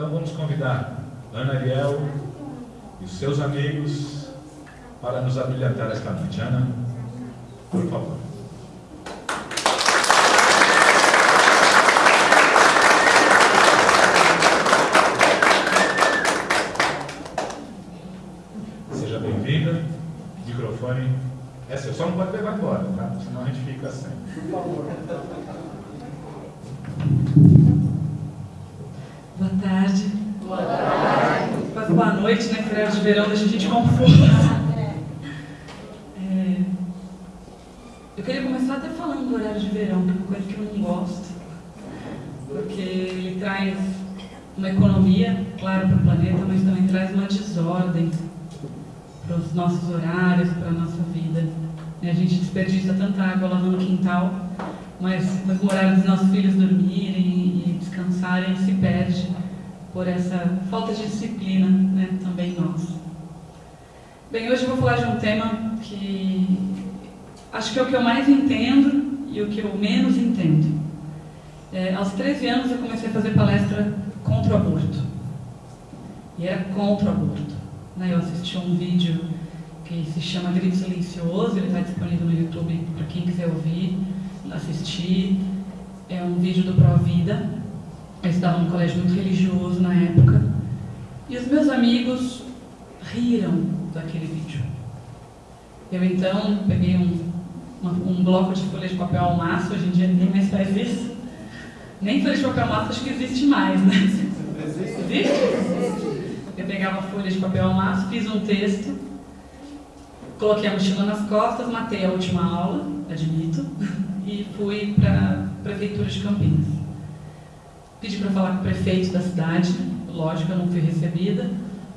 Então vamos convidar Ana Ariel e os seus amigos para nos habilitar esta noite. Ana, por favor. Seja bem-vinda. Microfone é só não pode levar embora, tá? Senão a gente fica sem. Por favor. Boa tarde. Boa tarde. Quase boa noite, né? Que de verão deixa a gente confuso. É... Eu queria começar até falando do horário de verão, que é uma coisa que eu não gosto. Porque ele traz uma economia, claro, para o planeta, mas também traz uma desordem para os nossos horários, para a nossa vida. A gente desperdiça tanta água lá no quintal, mas, mas o horário dos nossos filhos dormirem e descansarem se perde por essa falta de disciplina né, também nós. Bem, hoje eu vou falar de um tema que acho que é o que eu mais entendo e o que eu menos entendo. É, aos 13 anos eu comecei a fazer palestra contra o aborto. E era contra o aborto. Né, eu assisti um vídeo que se chama Grito Silencioso, ele está disponível no YouTube para quem quiser ouvir, assistir. É um vídeo do Pro Vida. Eu estava num colégio muito religioso na época. E os meus amigos riram daquele vídeo. Eu então peguei um, uma, um bloco de folha de papel maço, hoje em dia ninguém mais faz isso. Nem folha de papel maço acho que existe mais, né? Existe? Eu pegava folha de papel maço, fiz um texto Coloquei a mochila nas costas, matei a última aula, admito, e fui para a Prefeitura de Campinas. Pedi para falar com o prefeito da cidade, lógico, eu não fui recebida,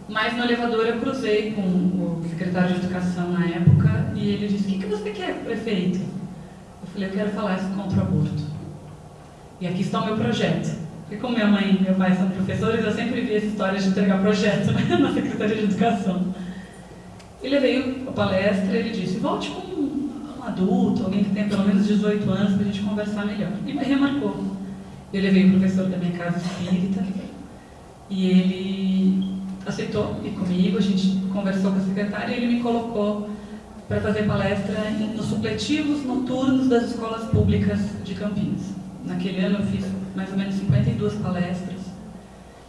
mas no elevador eu cruzei com o secretário de Educação na época e ele disse: O que, que você quer, prefeito? Eu falei: Eu quero falar isso contra o aborto. E aqui está o meu projeto. Porque, como minha mãe e meu pai são professores, eu sempre vi essa história de entregar projeto na Secretaria de Educação. Ele veio a palestra e ele disse, volte com um adulto, alguém que tenha pelo menos 18 anos para a gente conversar melhor. E me remarcou. Eu levei o professor da minha casa espírita e ele aceitou ir comigo, a gente conversou com a secretária e ele me colocou para fazer palestra nos supletivos noturnos das escolas públicas de Campinas. Naquele ano eu fiz mais ou menos 52 palestras,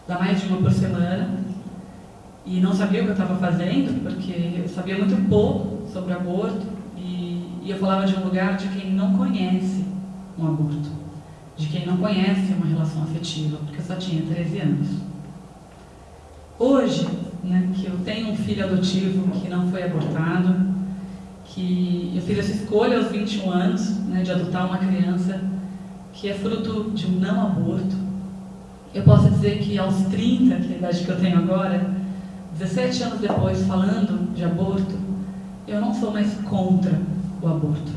dá mais de uma por semana, e não sabia o que eu estava fazendo, porque eu sabia muito pouco sobre aborto e, e, eu falava de um lugar de quem não conhece um aborto, de quem não conhece uma relação afetiva, porque eu só tinha 13 anos. Hoje, né, que eu tenho um filho adotivo que não foi abortado, que eu fiz essa escolha aos 21 anos né, de adotar uma criança que é fruto de um não aborto, eu posso dizer que aos 30, que é a idade que eu tenho agora, 17 anos depois, falando de aborto, eu não sou mais contra o aborto.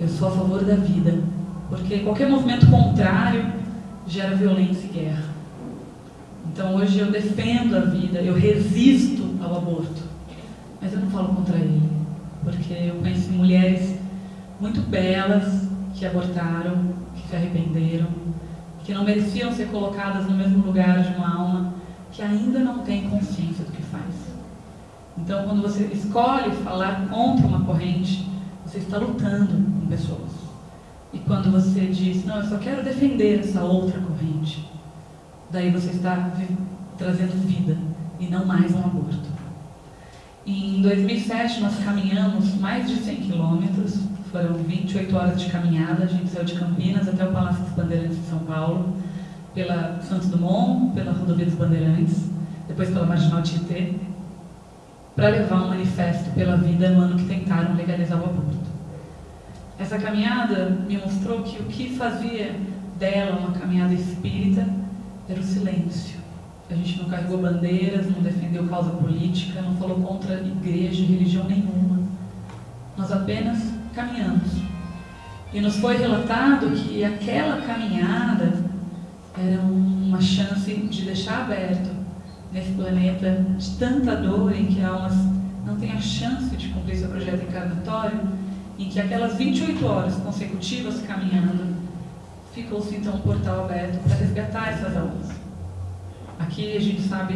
Eu sou a favor da vida, porque qualquer movimento contrário gera violência e guerra. Então hoje eu defendo a vida, eu resisto ao aborto, mas eu não falo contra ele, porque eu conheci mulheres muito belas que abortaram, se arrependeram, que não mereciam ser colocadas no mesmo lugar de uma alma que ainda não tem consciência do que faz. Então, quando você escolhe falar contra uma corrente, você está lutando com pessoas. E quando você diz, não, eu só quero defender essa outra corrente, daí você está trazendo vida e não mais um aborto. Em 2007, nós caminhamos mais de 100 quilômetros, foram 28 horas de caminhada, a gente saiu de Campinas até o Palácio dos Bandeirantes de São Paulo, pela Santos Dumont, pela Rodovia dos Bandeirantes, depois pela Marginal Tietê, para levar um manifesto pela vida no ano que tentaram legalizar o aborto. Essa caminhada me mostrou que o que fazia dela uma caminhada espírita era o silêncio. A gente não carregou bandeiras, não defendeu causa política, não falou contra igreja religião nenhuma. Nós apenas caminhamos. E nos foi relatado que aquela caminhada era uma chance de deixar aberto nesse planeta de tanta dor em que almas não têm a chance de cumprir seu projeto encarnatório, em que aquelas 28 horas consecutivas caminhando, ficou-se então um portal aberto para resgatar essas almas. Aqui a gente sabe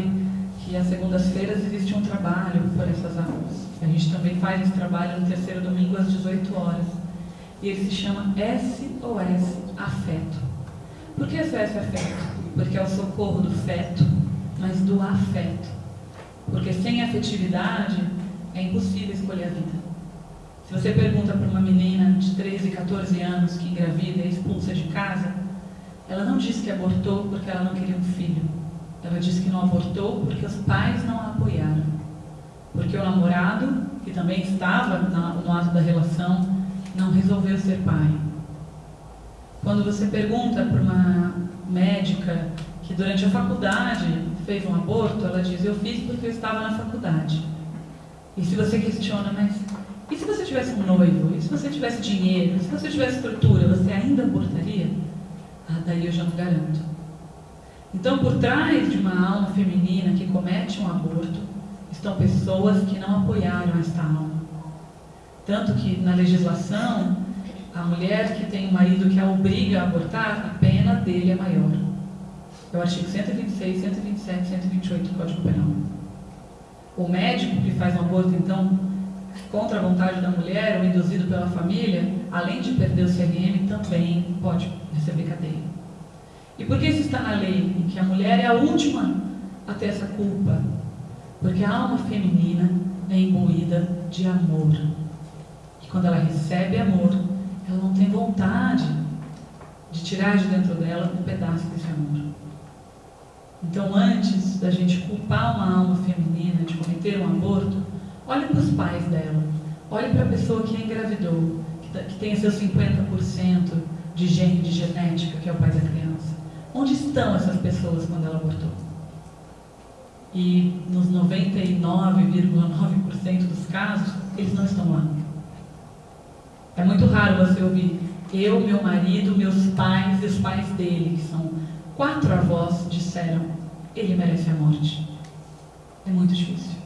que às segundas-feiras existe um trabalho por essas aulas. A gente também faz esse trabalho no terceiro domingo às 18 horas. E ele se chama SOS Afeto. Por que SOS Afeto? Porque é o socorro do feto, mas do afeto. Porque sem afetividade é impossível escolher a vida. Se você pergunta para uma menina de 13, 14 anos que engravida e expulsa de casa, ela não diz que abortou porque ela não queria um filho. Ela diz que não abortou porque os pais não a apoiaram. Porque o namorado, que também estava no ato da relação, não resolveu ser pai. Quando você pergunta para uma médica que durante a faculdade fez um aborto, ela diz: Eu fiz porque eu estava na faculdade. E se você questiona, mas e se você tivesse um noivo? E se você tivesse dinheiro? E se você tivesse estrutura, você ainda abortaria? Ah, daí eu já não garanto. Então, por trás de uma alma feminina que comete um aborto, estão pessoas que não apoiaram esta alma. Tanto que na legislação, a mulher que tem um marido que a obriga a abortar, a pena dele é maior. É o artigo 126, 127, 128 do Código Penal. O médico que faz um aborto, então, contra a vontade da mulher ou induzido pela família, além de perder o CRM, também pode receber cadeia. E por que isso está na lei? Em que a mulher é a última a ter essa culpa? Porque a alma feminina é imbuída de amor. E quando ela recebe amor, ela não tem vontade de tirar de dentro dela um pedaço desse amor. Então, antes da gente culpar uma alma feminina de cometer um aborto, olhe para os pais dela, olhe para a pessoa que a engravidou, que, tá, tem seus 50% de gene, de genética, que é o pai da criança. Onde estão essas pessoas quando ela abortou? E nos 99,9% dos casos, eles não estão lá. É muito raro você ouvir eu, meu marido, meus pais e os pais dele, que são quatro avós, disseram: ele merece a morte. É muito difícil.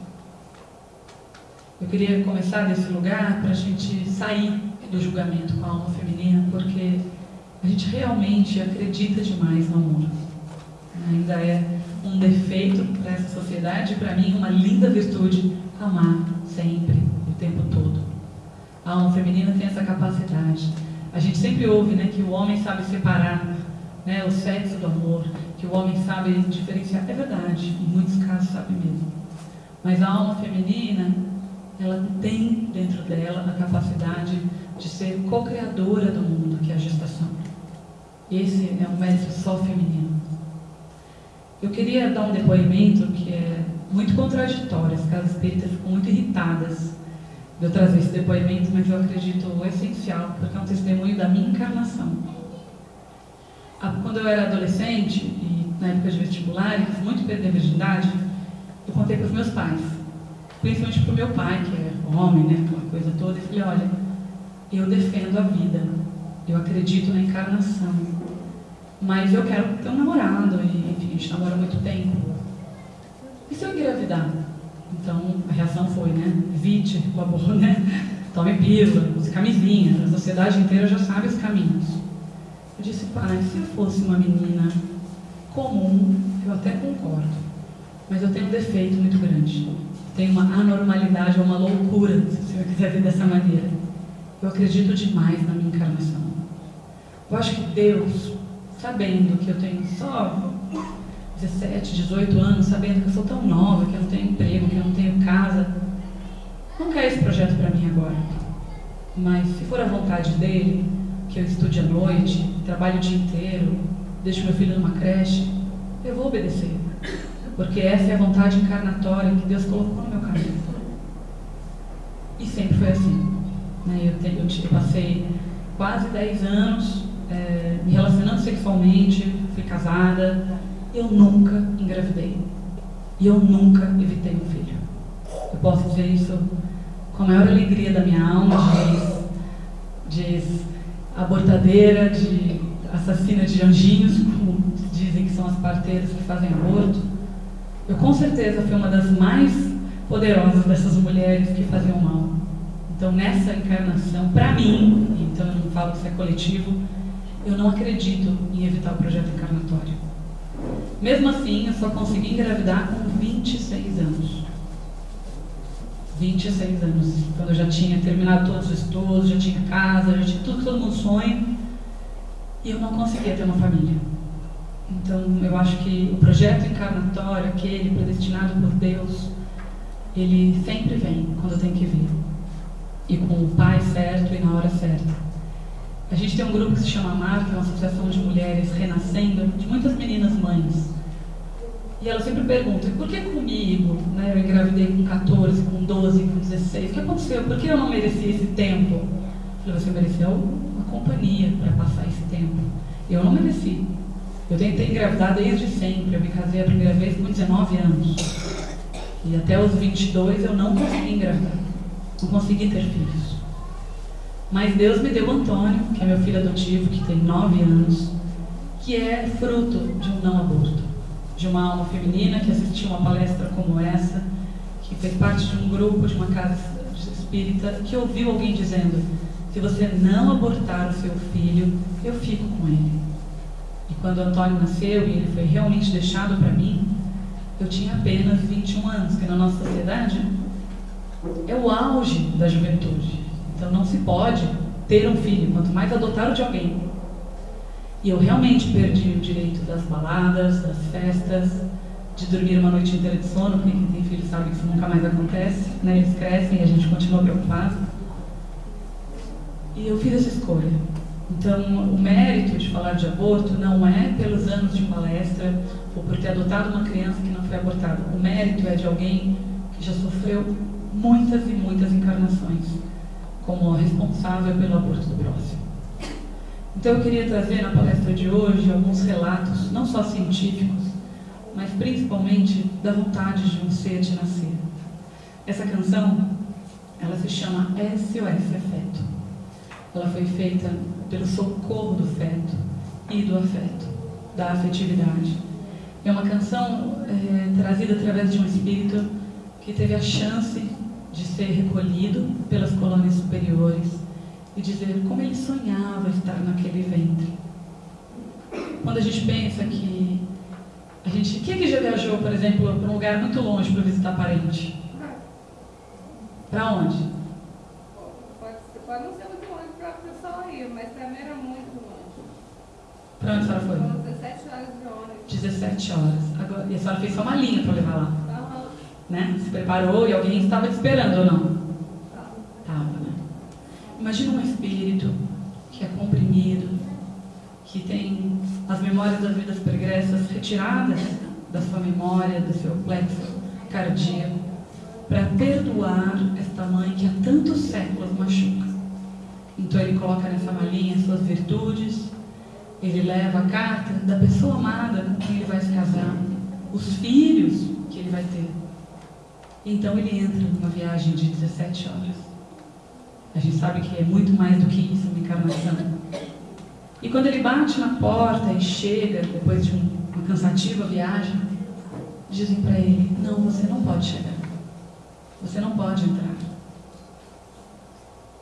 Eu queria começar desse lugar para a gente sair do julgamento com a alma feminina, porque a gente realmente acredita demais no amor. Ainda é um defeito para essa sociedade, para mim, uma linda virtude amar sempre, o tempo todo. A alma feminina tem essa capacidade. A gente sempre ouve né, que o homem sabe separar né, o sexo do amor, que o homem sabe diferenciar. É verdade, em muitos casos sabe mesmo. Mas a alma feminina, ela tem dentro dela a capacidade de ser co-criadora do mundo, que é a gestação. Esse é um mérito só feminino. Eu queria dar um depoimento que é muito contraditório, as casas espíritas ficam muito irritadas de eu trazer esse depoimento, mas eu acredito essencial, porque é um testemunho da minha encarnação. Quando eu era adolescente, e na época de vestibular, e muito perder a virgindade, eu contei para os meus pais, principalmente para o meu pai, que é homem, né, aquela coisa toda, e falei, olha, eu defendo a vida, eu acredito na encarnação, mas eu quero ter um namorado, e enfim, a gente namora muito tempo. E se eu engravidar? Então a reação foi, né? Evite o aborto, né? Tome pílula, use camisinha, a sociedade inteira já sabe os caminhos. Eu disse, pai, se eu fosse uma menina comum, eu até concordo, mas eu tenho um defeito muito grande. Tenho uma anormalidade uma loucura, se o senhor quiser ver dessa maneira. Eu acredito demais na minha encarnação. Eu acho que Deus sabendo que eu tenho só 17, 18 anos, sabendo que eu sou tão nova, que eu não tenho emprego, que eu não tenho casa, não quer esse projeto para mim agora. Mas se for a vontade dele, que eu estude à noite, trabalhe o dia inteiro, deixe meu filho numa creche, eu vou obedecer. Porque essa é a vontade encarnatória que Deus colocou no meu caminho. E sempre foi assim. Né? Eu, eu passei quase 10 anos é, me relacionando sexualmente, fui casada, eu nunca engravidei. E eu nunca evitei um filho. Eu posso dizer isso com a maior alegria da minha alma, diz, abortadeira, de assassina de anjinhos, como dizem que são as parteiras que fazem aborto. Eu com certeza fui uma das mais poderosas dessas mulheres que faziam mal. Então, nessa encarnação, para mim, então eu não falo que isso é coletivo, eu não acredito em evitar o projeto encarnatório. Mesmo assim, eu só consegui engravidar com 26 anos. 26 anos, quando eu já tinha terminado todos os estudos, já tinha casa, já tinha tudo que todo mundo sonha, e eu não conseguia ter uma família. Então, eu acho que o projeto encarnatório, aquele predestinado por Deus, ele sempre vem quando tem que vir. E com o pai certo e na hora certa. A gente tem um grupo que se chama Mar, que é uma associação de mulheres renascendo, de muitas meninas mães. E elas sempre perguntam, por que comigo? Né? Eu engravidei com 14, com 12, com 16. O que aconteceu? Por que eu não mereci esse tempo? Eu falei, você mereceu uma companhia para passar esse tempo. Eu não mereci. Eu tentei engravidar desde sempre. Eu me casei a primeira vez com 19 anos. E até os 22 eu não consegui engravidar. Não consegui ter filhos. Mas Deus me deu Antônio, que é meu filho adotivo, que tem 9 anos, que é fruto de um não aborto. De uma alma feminina que assistiu uma palestra como essa, que fez parte de um grupo, de uma casa espírita, que ouviu alguém dizendo: se você não abortar o seu filho, eu fico com ele. E quando Antônio nasceu e ele foi realmente deixado para mim, eu tinha apenas 21 anos, que na nossa sociedade é o auge da juventude. Então não se pode ter um filho, quanto mais adotar o de alguém. E eu realmente perdi o direito das baladas, das festas, de dormir uma noite inteira de sono, porque quem tem filho sabe que isso nunca mais acontece, né? eles crescem e a gente continua preocupado. E eu fiz essa escolha. Então, o mérito de falar de aborto não é pelos anos de palestra ou por ter adotado uma criança que não foi abortada. O mérito é de alguém que já sofreu muitas e muitas encarnações como responsável pelo aborto do próximo. Então, eu queria trazer na palestra de hoje alguns relatos, não só científicos, mas principalmente da vontade de um ser de nascer. Essa canção, ela se chama SOS Afeto. Ela foi feita pelo socorro do feto e do afeto, da afetividade. É uma canção é, trazida através de um espírito que teve a chance de ser recolhido pelas colônias superiores e dizer como ele sonhava estar naquele ventre. Quando a gente pensa que a gente, quem é que já viajou, por exemplo, para um lugar muito longe para visitar parente? Para onde? Pode, pode não ser muito longe para a pessoa ir, mas mim era muito longe. Para onde a senhora foi? Foram 17 horas de ônibus. 17 horas. Agora, e a senhora fez só uma linha para levar lá. Né? Se preparou e alguém estava te esperando ou não? Estava, né? Imagina um espírito que é comprimido, que tem as memórias das vidas pregressas retiradas da sua memória, do seu plexo cardíaco, para perdoar esta mãe que há tantos séculos machuca. Então ele coloca nessa malinha suas virtudes, ele leva a carta da pessoa amada com quem ele vai se casar, os filhos que ele vai ter. Então ele entra numa viagem de 17 horas. A gente sabe que é muito mais do que isso, uma encarnação. E quando ele bate na porta e chega, depois de um- uma cansativa viagem, dizem para ele: Não, você não pode chegar. Você não pode entrar.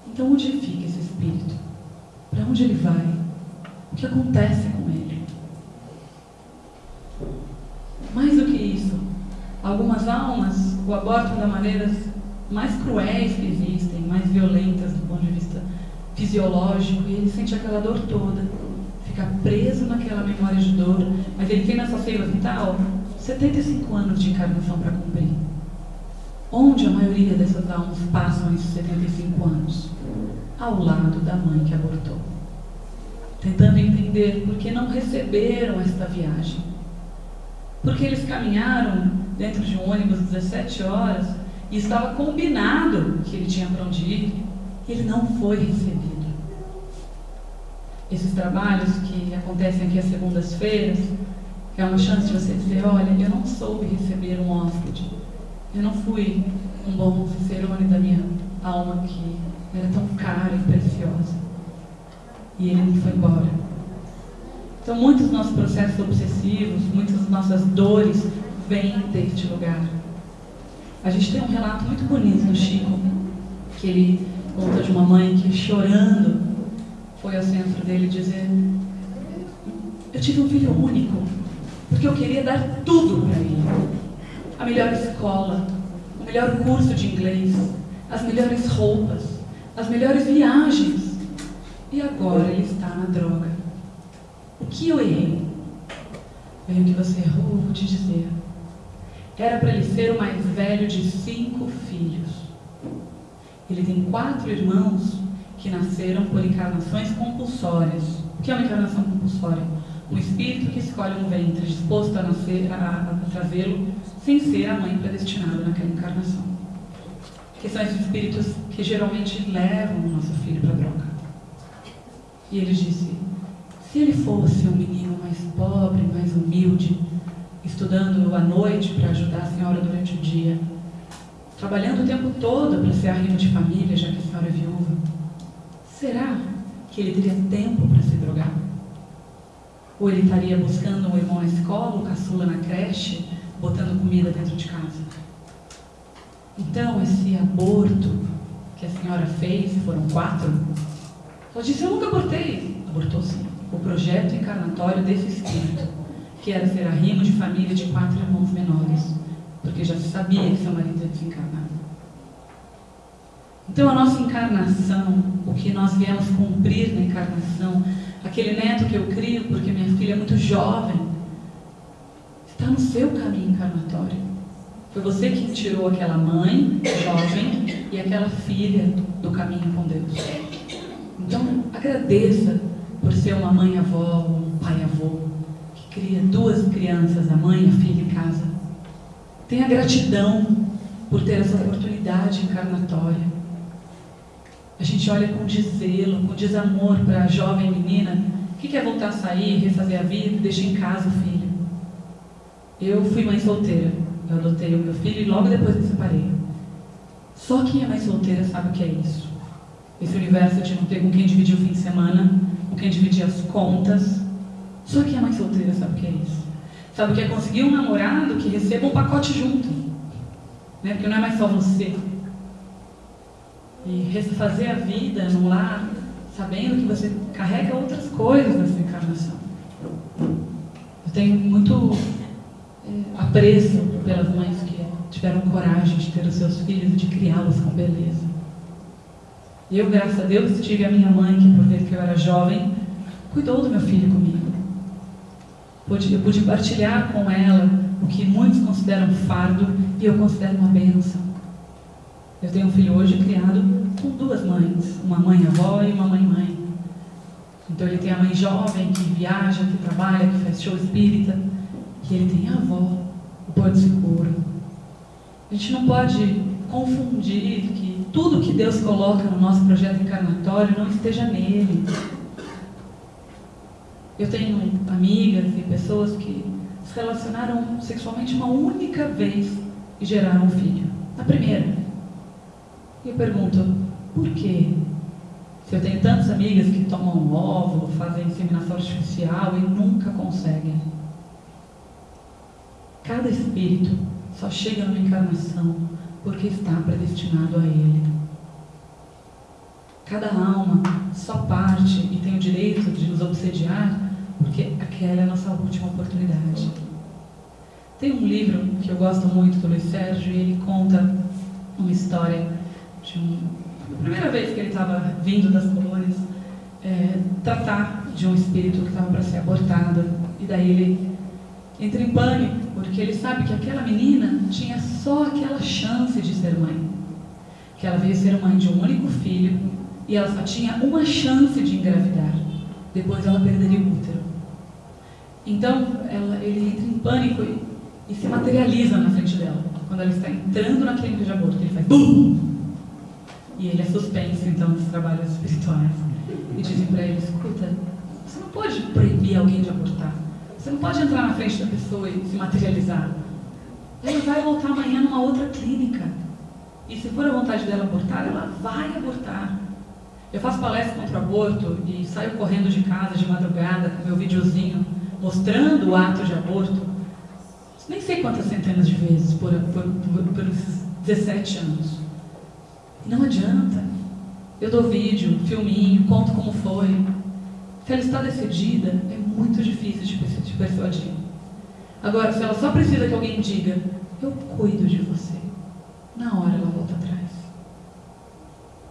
Então, onde fica esse espírito? Para onde ele vai? O que acontece com ele? Mais do que isso, algumas almas o abortam da maneiras mais cruéis que existem, mais violentas do ponto de vista fisiológico, e ele sente aquela dor toda, fica preso naquela memória de dor, mas ele tem nessa ceia vital 75 anos de encarnação para cumprir. Onde a maioria dessas almas passam esses 75 anos? Ao lado da mãe que abortou. Tentando entender por que não receberam esta viagem. Porque eles caminharam dentro de um ônibus 17 horas e estava combinado que ele tinha para onde ir e ele não foi recebido. Esses trabalhos que acontecem aqui às segundas-feiras é uma chance de você dizer: olha, eu não soube receber um hóspede. Eu não fui um bom cicerone da minha alma que era tão cara e preciosa. E ele foi embora. Então, muitos dos nossos processos obsessivos, muitas das nossas dores vêm deste lugar. A gente tem um relato muito bonito do Chico, que ele conta de uma mãe que, chorando, foi ao centro dele dizer: Eu tive um filho único porque eu queria dar tudo para ele. A melhor escola, o melhor curso de inglês, as melhores roupas, as melhores viagens. E agora ele está na droga. O que eu errei? Bem, o que você errou, vou te dizer. Era para ele ser o mais velho de cinco filhos. Ele tem quatro irmãos que nasceram por encarnações compulsórias. O que é uma encarnação compulsória? Um espírito que escolhe um ventre disposto a, nascer, a, a trazê-lo sem ser a mãe predestinada naquela encarnação. Que são esses espíritos que geralmente levam o nosso filho para a droga. E ele disse: se ele fosse um menino mais pobre, mais humilde, estudando à noite para ajudar a senhora durante o dia, trabalhando o tempo todo para ser arrimo de família, já que a senhora é viúva, será que ele teria tempo para se drogar? Ou ele estaria buscando um irmão na escola, o caçula na creche, botando comida dentro de casa? Então, esse aborto que a senhora fez, foram quatro, ela disse: Eu nunca abortei. Abortou sim. O projeto encarnatório desse espírito, que era ser arrimo de família de quatro irmãos menores, porque já se sabia que seu marido ia desencarnar. Então, a nossa encarnação, o que nós viemos cumprir na encarnação, aquele neto que eu crio porque minha filha é muito jovem, está no seu caminho encarnatório. Foi você quem tirou aquela mãe jovem e aquela filha do caminho com Deus. Então, agradeça por ser uma mãe avó ou um pai avô que cria duas crianças, a mãe e a filha em casa. Tenha gratidão por ter essa oportunidade encarnatória. A gente olha com desvelo, com desamor para a jovem menina que quer voltar a sair, refazer a vida deixa em casa o filho. Eu fui mãe solteira. Eu adotei o meu filho e logo depois me separei. Só quem é mãe solteira sabe o que é isso. Esse universo de não ter com quem dividir o fim de semana, com quem dividir as contas. Só quem é mãe solteira sabe o que é isso. Sabe o que é conseguir um namorado que receba um pacote junto. Né? Porque não é mais só você. E refazer a vida no lar, sabendo que você carrega outras coisas nessa encarnação. Eu tenho muito é, apreço pelas mães que tiveram coragem de ter os seus filhos e de criá-los com beleza. Eu, graças a Deus, tive a minha mãe, que por ver que eu era jovem, cuidou do meu filho comigo. Eu pude partilhar com ela o que muitos consideram fardo e eu considero uma bênção. Eu tenho um filho hoje criado com duas mães, uma mãe avó e uma mãe mãe. Então ele tem a mãe jovem que viaja, que trabalha, que faz show espírita, e ele tem a avó, o Porto Seguro. A gente não pode confundir que tudo que Deus coloca no nosso projeto encarnatório não esteja nele. Eu tenho amigas e pessoas que se relacionaram sexualmente uma única vez e geraram um filho. A primeira. E eu pergunto, por quê? Se eu tenho tantas amigas que tomam óvulo, fazem inseminação artificial e nunca conseguem. Cada espírito só chega numa encarnação porque está predestinado a ele. Cada alma só parte e tem o direito de nos obsediar porque aquela é a nossa última oportunidade. Tem um livro que eu gosto muito do Luiz Sérgio e ele conta uma história de um, a primeira vez que ele estava vindo das colônias é, tratar de um espírito que estava para ser abortado e daí ele entra em pânico porque ele sabe que aquela menina tinha só aquela chance de ser mãe. Que ela veio ser mãe de um único filho e ela só tinha uma chance de engravidar. Depois ela perderia o útero. Então ela, ele entra em pânico e, e, se materializa na frente dela. Quando ela está entrando na clínica de aborto, ele faz BUM! E ele é suspenso então dos trabalhos espirituais. E dizem para ele: escuta, você não pode proibir alguém de abortar. Você não pode entrar na frente da pessoa e se materializar. Ela vai voltar amanhã numa outra clínica. E se for a vontade dela abortar, ela vai abortar. Eu faço palestra contra o aborto e saio correndo de casa de madrugada com meu videozinho mostrando o ato de aborto. Nem sei quantas centenas de vezes por, por, por, por esses 17 anos. Não adianta. Eu dou vídeo, filminho, conto como foi. Se ela está decidida, é muito difícil de, persuadir. Agora, se ela só precisa que alguém diga, eu cuido de você, na hora ela volta atrás.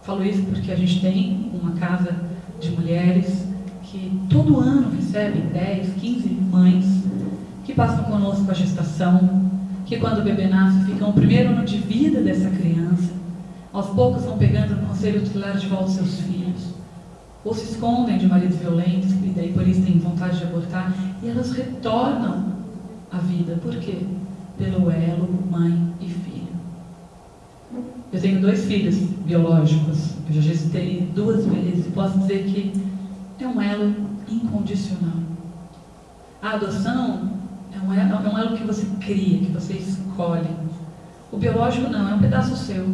Falo isso porque a gente tem uma casa de mulheres que todo ano recebem 10, 15 mães que passam conosco a gestação, que quando o bebê nasce ficam o primeiro ano de vida dessa criança, aos poucos vão pegando o conselho tutelar de volta seus filhos, ou se escondem de maridos violentos e daí por isso têm vontade de abortar, e elas retornam à vida. Por quê? Pelo elo mãe e filho. Eu tenho dois filhos biológicos, eu já gestei duas vezes e posso dizer que é um elo incondicional. A adoção é um elo, é um elo que você cria, que você escolhe. O biológico não, é um pedaço seu.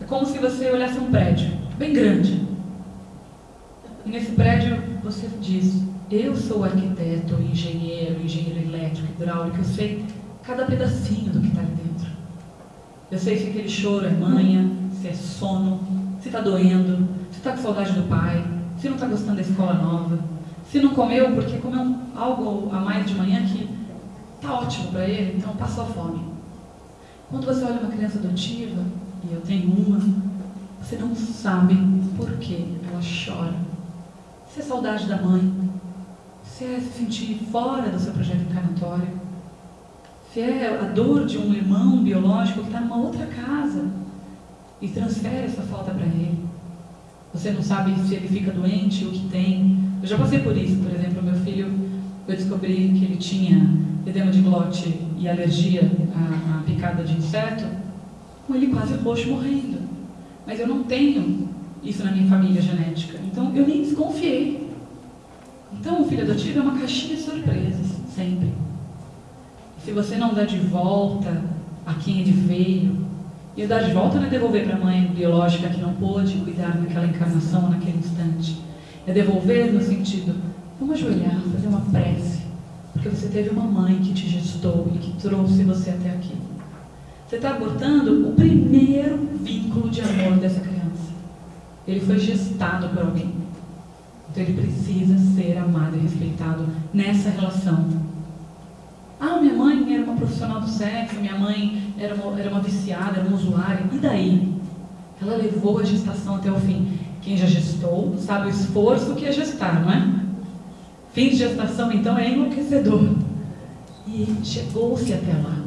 É como se você olhasse um prédio, bem grande. E nesse prédio você diz, eu sou arquiteto, engenheiro, engenheiro elétrico, hidráulico, eu sei cada pedacinho do que está ali dentro. Eu sei se aquele choro é manha, se é sono, se está doendo, se está com saudade do pai, se não está gostando da escola nova, se não comeu porque comeu algo a mais de manhã que está ótimo para ele, então passou fome. Quando você olha uma criança adotiva, e eu tenho uma, você não sabe por que ela chora. Se é saudade da mãe, se é se sentir fora do seu projeto encarnatório, se é a dor de um irmão biológico que está numa outra casa e transfere essa falta para ele. Você não sabe se ele fica doente, o que tem. Eu já passei por isso, por exemplo, meu filho, eu descobri que ele tinha edema de glote e alergia à, à picada de inseto, com ele quase roxo morrendo. Mas eu não tenho isso na minha família genética, então eu nem desconfiei. Então o filho adotivo é uma caixinha de surpresas, sempre. Se você não dá de volta a quem ele veio, e dar de volta não é devolver para a mãe biológica que não pôde cuidar naquela encarnação, naquele instante. É devolver no sentido, vamos ajoelhar, fazer uma prece. Porque você teve uma mãe que te gestou e que trouxe você até aqui. Você está abortando o primeiro vínculo de amor dessa criança. Ele foi gestado por alguém. Então ele precisa ser amado e respeitado nessa relação ah, minha mãe era uma profissional do sexo, minha mãe era uma, era uma viciada, era uma usuária. E daí? Ela levou a gestação até o fim. Quem já gestou sabe o esforço que é gestar, não é? Fim de gestação, então, é enlouquecedor. E chegou-se até lá.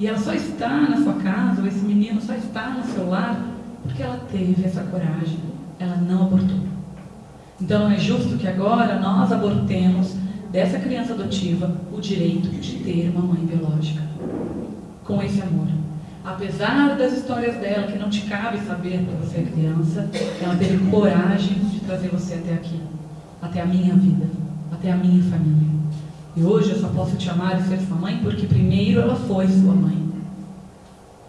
E ela só está na sua casa, ou esse menino só está no seu lar, porque ela teve essa coragem. Ela não abortou. Então não é justo que agora nós abortemos dessa criança adotiva o direito de ter uma mãe biológica. Com esse amor. Apesar das histórias dela, que não te cabe saber porque você é criança, ela teve coragem de trazer você até aqui, até a minha vida, até a minha família. E hoje eu só posso te amar e ser sua mãe porque primeiro ela foi sua mãe.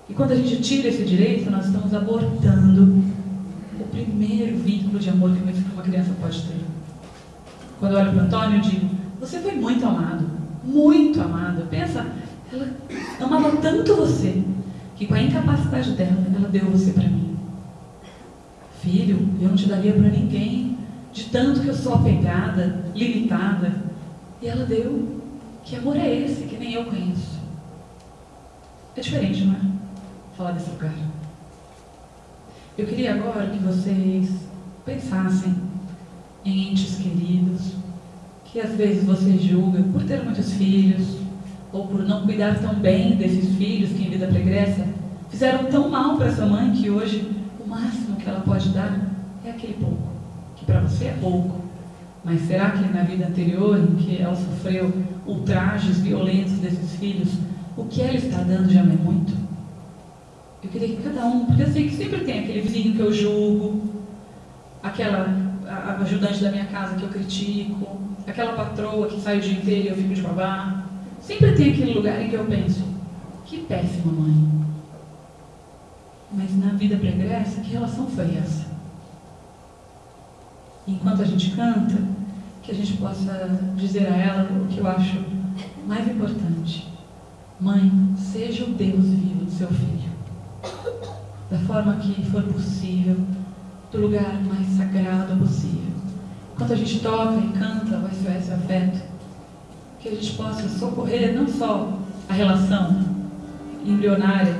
E quando a gente tira esse direito, nós estamos abortando o primeiro vínculo de amor que uma criança pode ter. Quando eu olho para o Antônio, eu digo: você foi muito amado, muito amado. Pensa, ela amava tanto você, que com a incapacidade dela, ela deu você para mim. Filho, eu não te daria para ninguém, de tanto que eu sou apegada, limitada. E ela deu. Que amor é esse que nem eu conheço? É diferente, não é? Falar desse lugar. Eu queria agora que vocês pensassem em entes queridos, que às vezes você julga por ter muitos filhos, ou por não cuidar tão bem desses filhos que em vida pregressa fizeram tão mal para essa mãe que hoje o máximo que ela pode dar é aquele pouco, que para você é pouco. Mas será que na vida anterior, em que ela sofreu ultrajes violentos desses filhos, o que ela está dando já não é muito? Eu queria que cada um, porque eu sei que sempre tem aquele vizinho que eu julgo, aquela ajudante da minha casa que eu critico, aquela patroa que sai o dia inteiro e eu fico de babá. Sempre tem aquele lugar em que eu penso, que péssima mãe. Mas na vida pregressa, que relação foi essa? Enquanto a gente canta, que a gente possa dizer a ela o que eu acho mais importante. Mãe, seja o Deus vivo do seu filho da forma que for possível, do lugar mais sagrado possível. Enquanto a gente toca e canta vai ser esse Afeto, que a gente possa socorrer não só a relação embrionária,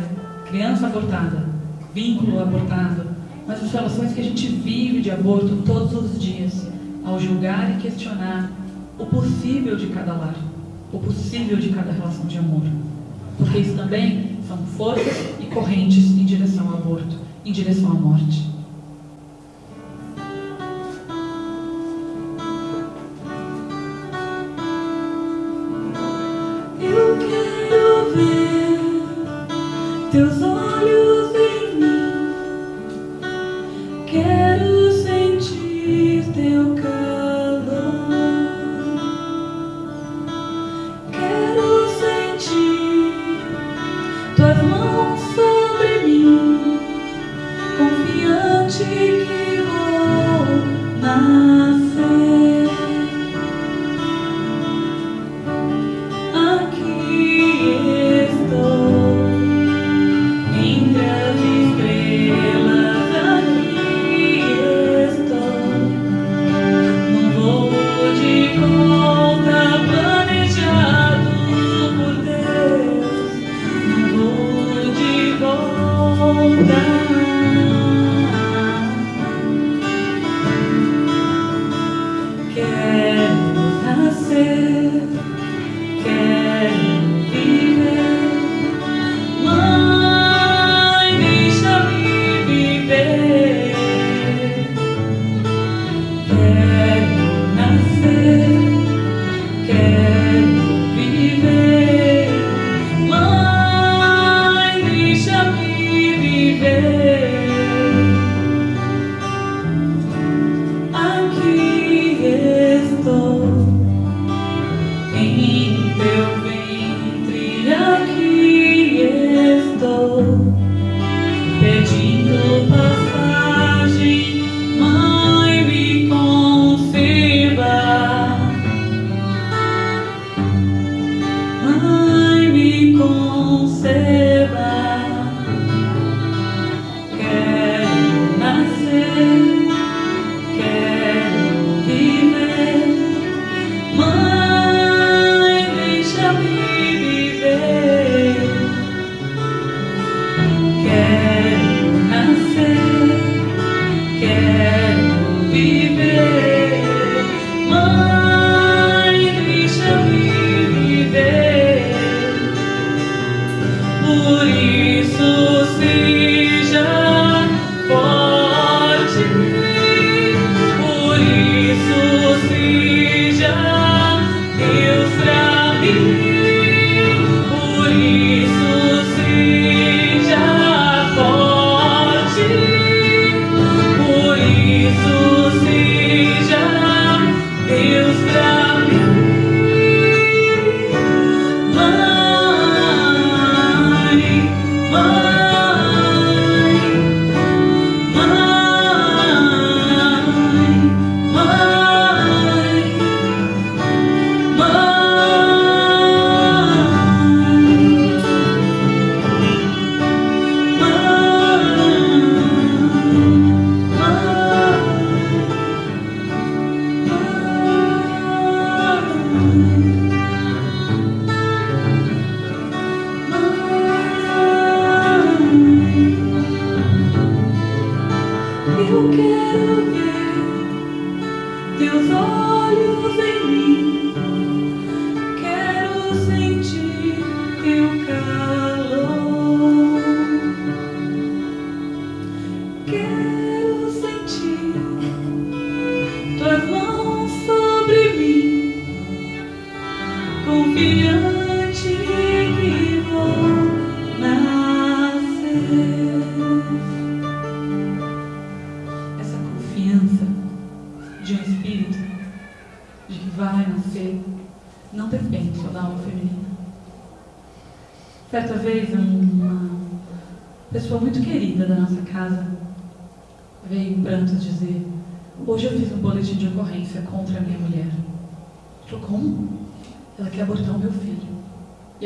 criança abortada, vínculo abortado, mas as relações que a gente vive de aborto todos os dias, ao julgar e questionar o possível de cada lar, o possível de cada relação de amor. Porque isso também são forças correntes em direção ao aborto, em direção à morte.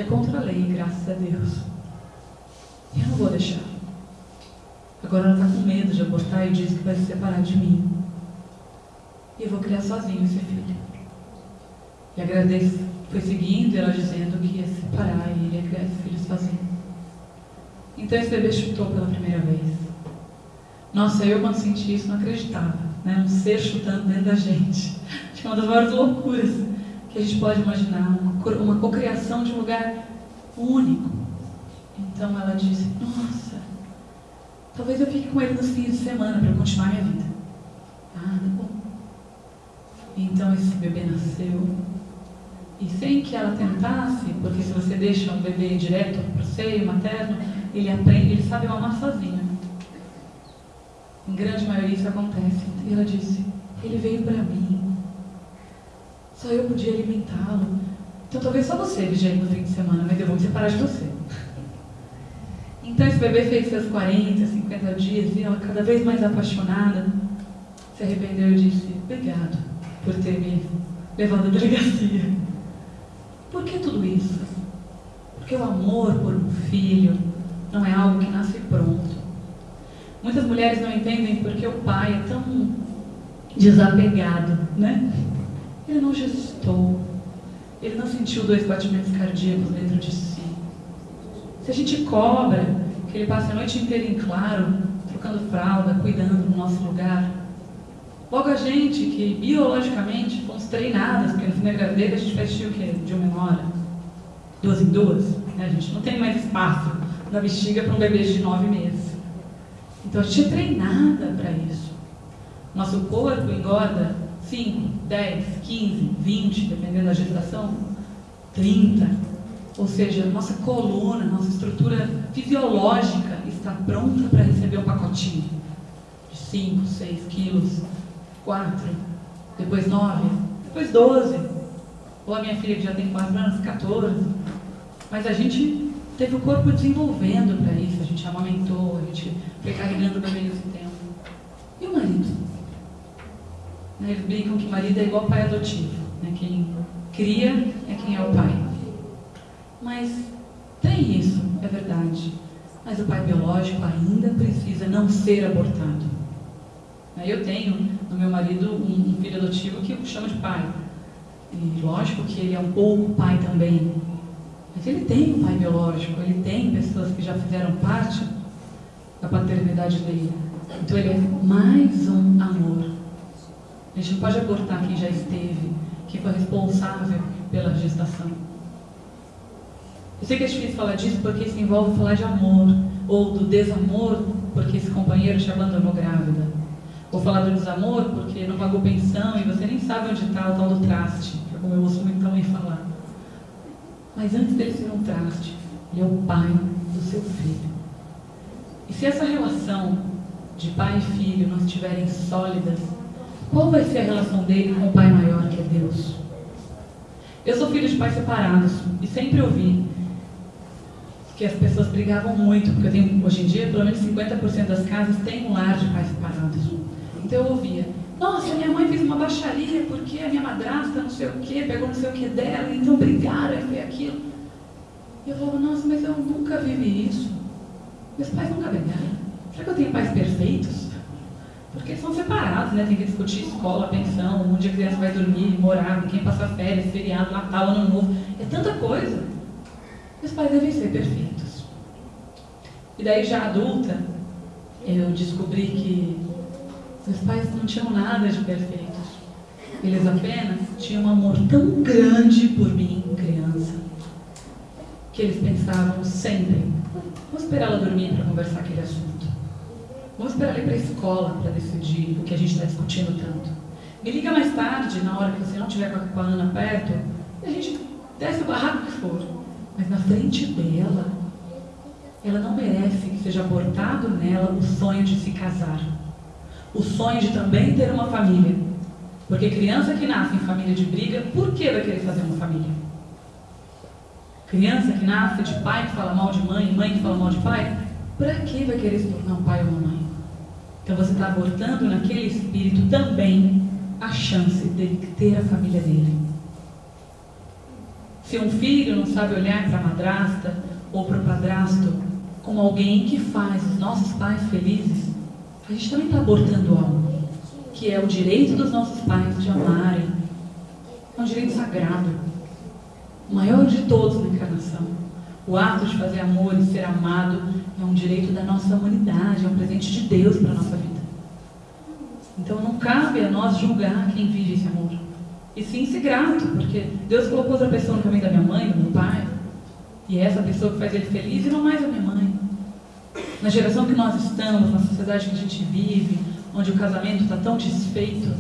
contra a lei, graças a Deus. Eu não vou deixar. Agora ela está com medo de abortar e diz que vai se separar de mim. E eu vou criar sozinho esse filho. E agradeço. Foi seguindo ela dizendo que ia se separar e ia criar esse filho sozinho. Então esse bebê chutou pela primeira vez. Nossa, eu quando senti isso não acreditava. Né? Um ser chutando dentro da gente. Acho que é uma das maiores loucuras que a gente pode imaginar. Um uma cocriação de um lugar único. Então ela disse, nossa, talvez eu fique com ele nos fins de semana para continuar minha vida. Ah, tá bom. Então esse bebê nasceu. E sem que ela tentasse, porque se você deixa um bebê direto para o seio materno, ele aprende, ele sabe mamar sozinho. Em grande maioria isso acontece. E ela disse: Ele veio para mim. Só eu podia alimentá-lo. Então talvez só você vigie no fim de semana, mas eu vou me separar de você. Então esse bebê fez seus 40, 50 dias e ela cada vez mais apaixonada se arrependeu e disse: Obrigado por ter me levado à delegacia. Por que tudo isso? Porque o amor por um filho não é algo que nasce pronto. Muitas mulheres não entendem porque o pai é tão desapegado, né? Ele não gestou, ele não sentiu dois batimentos cardíacos dentro de si. Se a gente cobra que ele passe a noite inteira em claro, trocando fralda, cuidando do nosso lugar, logo a gente que biologicamente fomos treinadas, porque no fim da gravidez a gente vestiu o quê? De uma hora, duas em duas, né? a gente não tem mais espaço na bexiga para um bebê de nove meses. Então a gente é treinada para isso. Nosso corpo engorda 5, 10, 15, 20, dependendo da gestação, 30. Ou seja, nossa coluna, nossa estrutura fisiológica está pronta para receber um pacotinho de 5, 6 quilos, 4, depois 9, depois 12. Ou a minha filha que já tem 4 anos, 14. Mas a gente teve o corpo desenvolvendo para isso, a gente amamentou, a gente foi carregando o bebê nesse tempo. E o marido? Né, eles brincam que marido é igual pai adotivo. Né? Quem cria é quem é o pai. Mas tem isso, é verdade. Mas o pai biológico ainda precisa não ser abortado. Eu tenho no meu marido um filho adotivo que eu chamo de pai. E lógico que ele é um pouco pai também. Mas ele tem um pai biológico, ele tem pessoas que já fizeram parte da paternidade dele. Então ele é mais um amor. A gente não pode abortar quem já esteve, quem foi responsável pela gestação. Eu sei que é difícil falar disso porque isso envolve falar de amor, ou do desamor porque esse companheiro te abandonou grávida. Ou falar do desamor porque não pagou pensão e você nem sabe onde está o tal do traste, é como eu ouço muito também falar. Mas antes dele ser um traste, ele é o pai do seu filho. E se essa relação de pai e filho não estiverem sólidas, qual vai ser a relação dele com o pai maior, que é Deus? Eu sou filho de pais separados e sempre ouvi que as pessoas brigavam muito, porque eu tenho, hoje em dia, pelo menos 50% das casas têm um lar de pais separados. Então eu ouvia, nossa, minha mãe fez uma baixaria porque a minha madrasta não sei o que, pegou não sei o que dela, então brigaram, e foi aquilo. E eu falava, nossa, mas eu nunca vivi isso. Meus pais nunca brigaram. Será que eu tenho pais perfeitos? Porque são separados, né? Tem que discutir escola, pensão, onde a criança vai dormir, morar, quem passa férias, feriado, Natal, Ano Novo. É tanta coisa. Meus pais devem ser perfeitos. E daí, já adulta, eu descobri que meus pais não tinham nada de perfeitos. Eles apenas tinham um amor tão grande por mim, criança, que eles pensavam sempre: vou esperar ela dormir para conversar aquele assunto. Vamos esperar ir para a escola para decidir o que a gente está discutindo tanto. Me liga mais tarde, na hora que você não estiver com a Ana perto, e a gente desce o barraco que for. Mas na frente dela, ela não merece que seja abortado nela o sonho de se casar. O sonho de também ter uma família. Porque criança que nasce em família de briga, por que vai querer fazer uma família? Criança que nasce de pai que fala mal de mãe, mãe que fala mal de pai, para que vai querer se tornar um pai ou uma mãe? Então você está abortando naquele espírito também a chance dele ter a família dele. Se um filho não sabe olhar para a madrasta ou para o padrasto como alguém que faz os nossos pais felizes, a gente também está abortando algo, que é o direito dos nossos pais de amarem. É um direito sagrado. o maior de todos na encarnação. O ato de fazer amor e ser amado é um direito da nossa humanidade, é um presente de Deus para a nossa vida. Então não cabe a nós julgar quem vive esse amor. E sim ser grato, porque Deus colocou outra pessoa no caminho da minha mãe, do meu pai, e é essa pessoa que faz ele feliz e não mais a minha mãe. Na geração que nós estamos, na sociedade que a gente vive, onde o casamento está tão desfeito,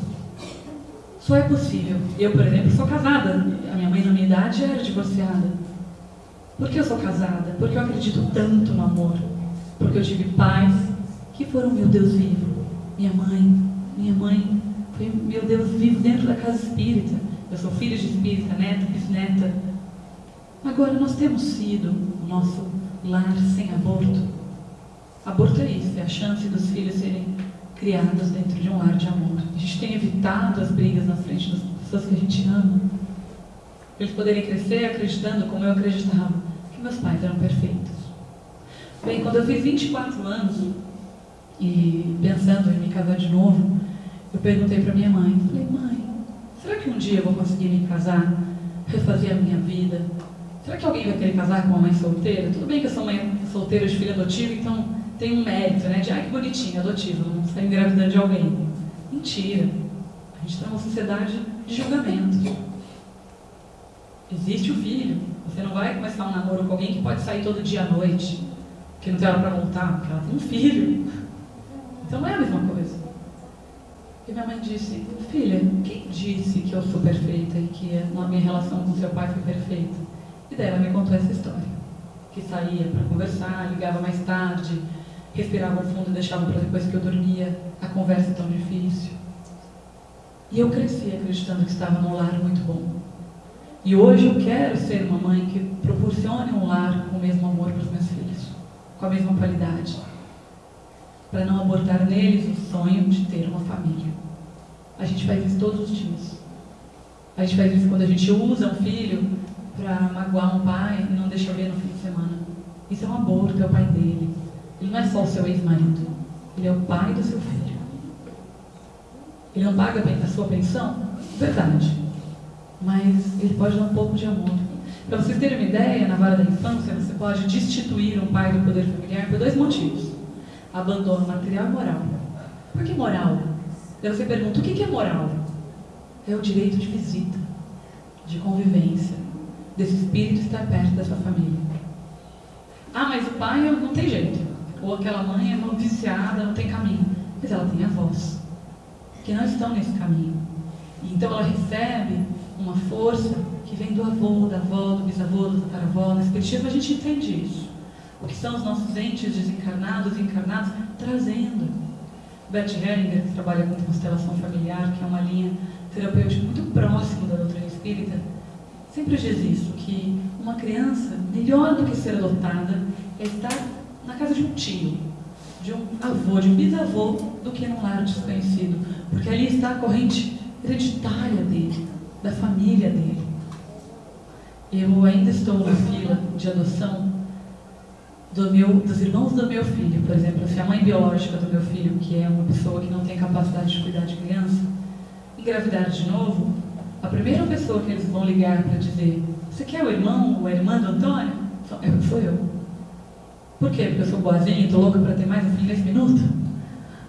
só é possível. Eu, por exemplo, sou casada. A minha mãe, na minha idade, era divorciada. Por que eu sou casada? Porque eu acredito tanto no amor. Porque eu tive pais que foram meu Deus vivo. Minha mãe, minha mãe foi meu Deus vivo dentro da casa espírita. Eu sou filha de espírita, neta, bisneta. Agora, nós temos sido o nosso lar sem aborto. Aborto é isso, é a chance dos filhos serem criados dentro de um lar de amor. A gente tem evitado as brigas na frente das pessoas que a gente ama. Para eles poderem crescer acreditando, como eu acreditava, que meus pais eram perfeitos. Bem, quando eu fiz 24 anos e pensando em me casar de novo, eu perguntei para minha mãe, falei, mãe, será que um dia eu vou conseguir me casar, refazer a minha vida? Será que alguém vai querer casar com uma mãe solteira? Tudo bem que eu sou mãe solteira de filho adotivo, então tem um mérito, né? De, ai, que bonitinho, adotivo, não está engravidando de alguém. Mentira. A gente está numa sociedade de julgamento. Existe o filho. Você não vai começar um namoro com alguém que pode sair todo dia à noite, que não tem hora para voltar, porque ela tem um filho. Então não é a mesma coisa. E minha mãe disse, filha, quem disse que eu sou perfeita e que a minha relação com seu pai foi perfeita? E daí ela me contou essa história. Que saía para conversar, ligava mais tarde, respirava fundo e deixava para depois que eu dormia a conversa tão difícil. E eu cresci acreditando que estava num lar muito bom. E hoje eu quero ser uma mãe que proporcione um lar com o mesmo amor para os meus filhos, com a mesma qualidade, para não abortar neles o sonho de ter uma família. A gente faz isso todos os dias. A gente faz isso quando a gente usa um filho para magoar um pai e não deixa ver no fim de semana. Isso é um aborto, é o pai dele. Ele não é só o seu ex-marido, ele é o pai do seu filho. Ele não paga a sua pensão? Verdade. Mas ele pode dar um pouco de amor. Para vocês terem uma ideia, na vara da infância, você pode destituir um pai do poder familiar por dois motivos: abandono material e moral. Por que moral? Daí você pergunta: o que é moral? É o direito de visita, de convivência, desse espírito estar perto da sua família. Ah, mas o pai não tem jeito. Ou aquela mãe é uma viciada, não tem caminho. Mas ela tem avós, que não estão nesse caminho. Então ela recebe força que vem do avô, da avó, do bisavô, do tataravó. Na espiritismo a gente entende isso. O que são os nossos entes desencarnados e encarnados trazendo. Bert Hellinger, que trabalha com constelação familiar, que é uma linha terapêutica muito próxima da doutrina espírita, sempre diz isso, que uma criança, melhor do que ser adotada, é estar na casa de um tio, de um avô, de um bisavô, do que num lar desconhecido. Porque ali está a corrente hereditária dele, da família dele. Eu ainda estou na fila de adoção do meu, dos irmãos do meu filho, por exemplo, se a mãe biológica do meu filho, que é uma pessoa que não tem capacidade de cuidar de criança, engravidar de novo, a primeira pessoa que eles vão ligar para dizer: Você quer o irmão ou a irmã do Antônio? Sou eu. Por quê? Porque eu sou boazinha e estou louca para ter mais um filho nesse minuto?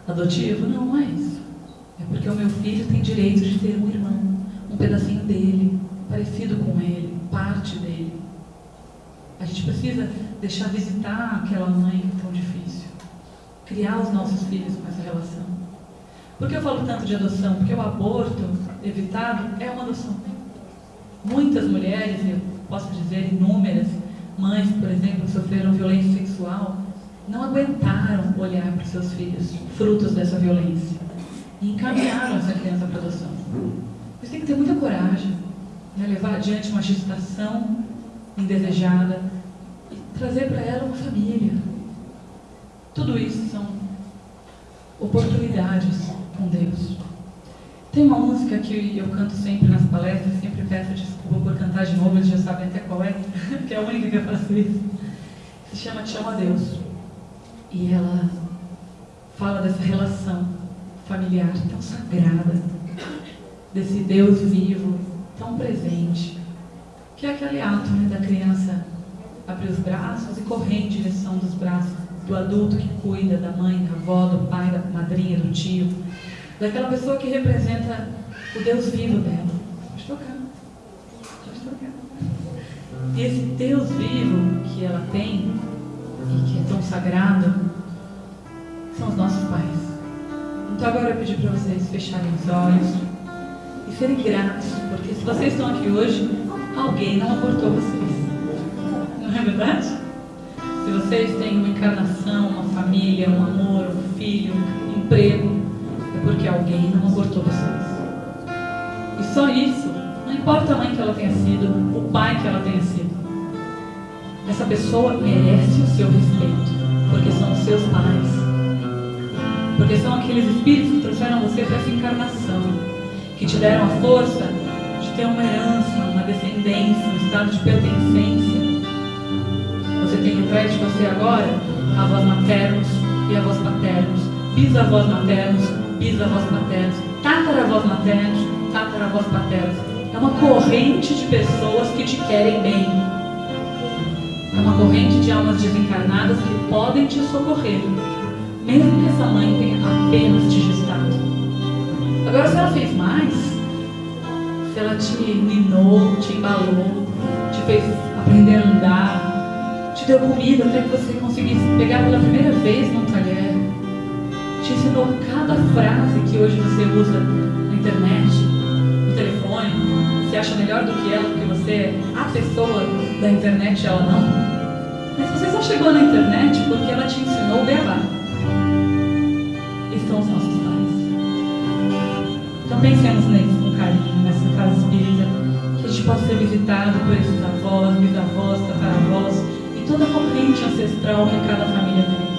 Adotivo? Não, não é isso. É porque o meu filho tem direito de ter um irmão, pedacinho dele, parecido com ele, parte dele. A gente precisa deixar visitar aquela mãe tão difícil. Criar os nossos filhos com essa relação. Por que eu falo tanto de adoção? Porque o aborto evitado é uma adoção. Muitas mulheres, eu posso dizer inúmeras, mães, por exemplo, que sofreram violência sexual, não aguentaram olhar para seus filhos, frutos dessa violência, e encaminharam essa criança para adoção. Você tem que ter muita coragem, né? levar adiante uma gestação indesejada e trazer para ela uma família. Tudo isso são oportunidades com Deus. Tem uma música que eu canto sempre nas palestras, sempre peço desculpa por cantar de novo, eles já sabem até qual é, que é a única que eu faço isso. Se chama Te Amo a Deus. E ela fala dessa relação familiar tão sagrada, desse Deus vivo, tão presente, que é aquele ato né, da criança abrir os braços e correr em direção dos braços do adulto que cuida, da mãe, da avó, do pai, da madrinha, do tio, daquela pessoa que representa o Deus vivo dela. Pode tocar. Pode tocar. E esse Deus vivo que ela tem, e que é tão sagrado, são os nossos pais. Então agora eu pedi para vocês fecharem os olhos e serem gratos, porque se vocês estão aqui hoje, alguém não abortou vocês. Não é verdade? Se vocês têm uma encarnação, uma família, um amor, um filho, um emprego, é porque alguém não abortou vocês. E só isso, não importa a mãe que ela tenha sido, o pai que ela tenha sido. Essa pessoa merece o seu respeito, porque são os seus pais. Porque são aqueles espíritos que trouxeram você para essa encarnação, te deram a força de ter uma herança, uma descendência, um estado de pertencência. Você tem atrás de você agora avós maternos e avós paternos, bisavós maternos, bisavós paternos, tataravós maternos, tataravós paternos. É uma corrente de pessoas que te querem bem. É uma corrente de almas desencarnadas que podem te socorrer mesmo que essa mãe tenha apenas te gestado. Agora, se ela fez mais, se ela te minou, te embalou, te fez aprender a andar, te deu comida até que você conseguisse pegar pela primeira vez num talher, te ensinou cada frase que hoje você usa na internet, no telefone, você acha melhor do que ela porque você é a pessoa da internet ela não. Mas você só chegou na internet porque ela te ensinou o beabá são os nossos. Então pensemos neles com carinho, nessa casa espírita, que a gente possa ser visitado por esses avós, bisavós, tataravós e toda a corrente ancestral que cada família tem.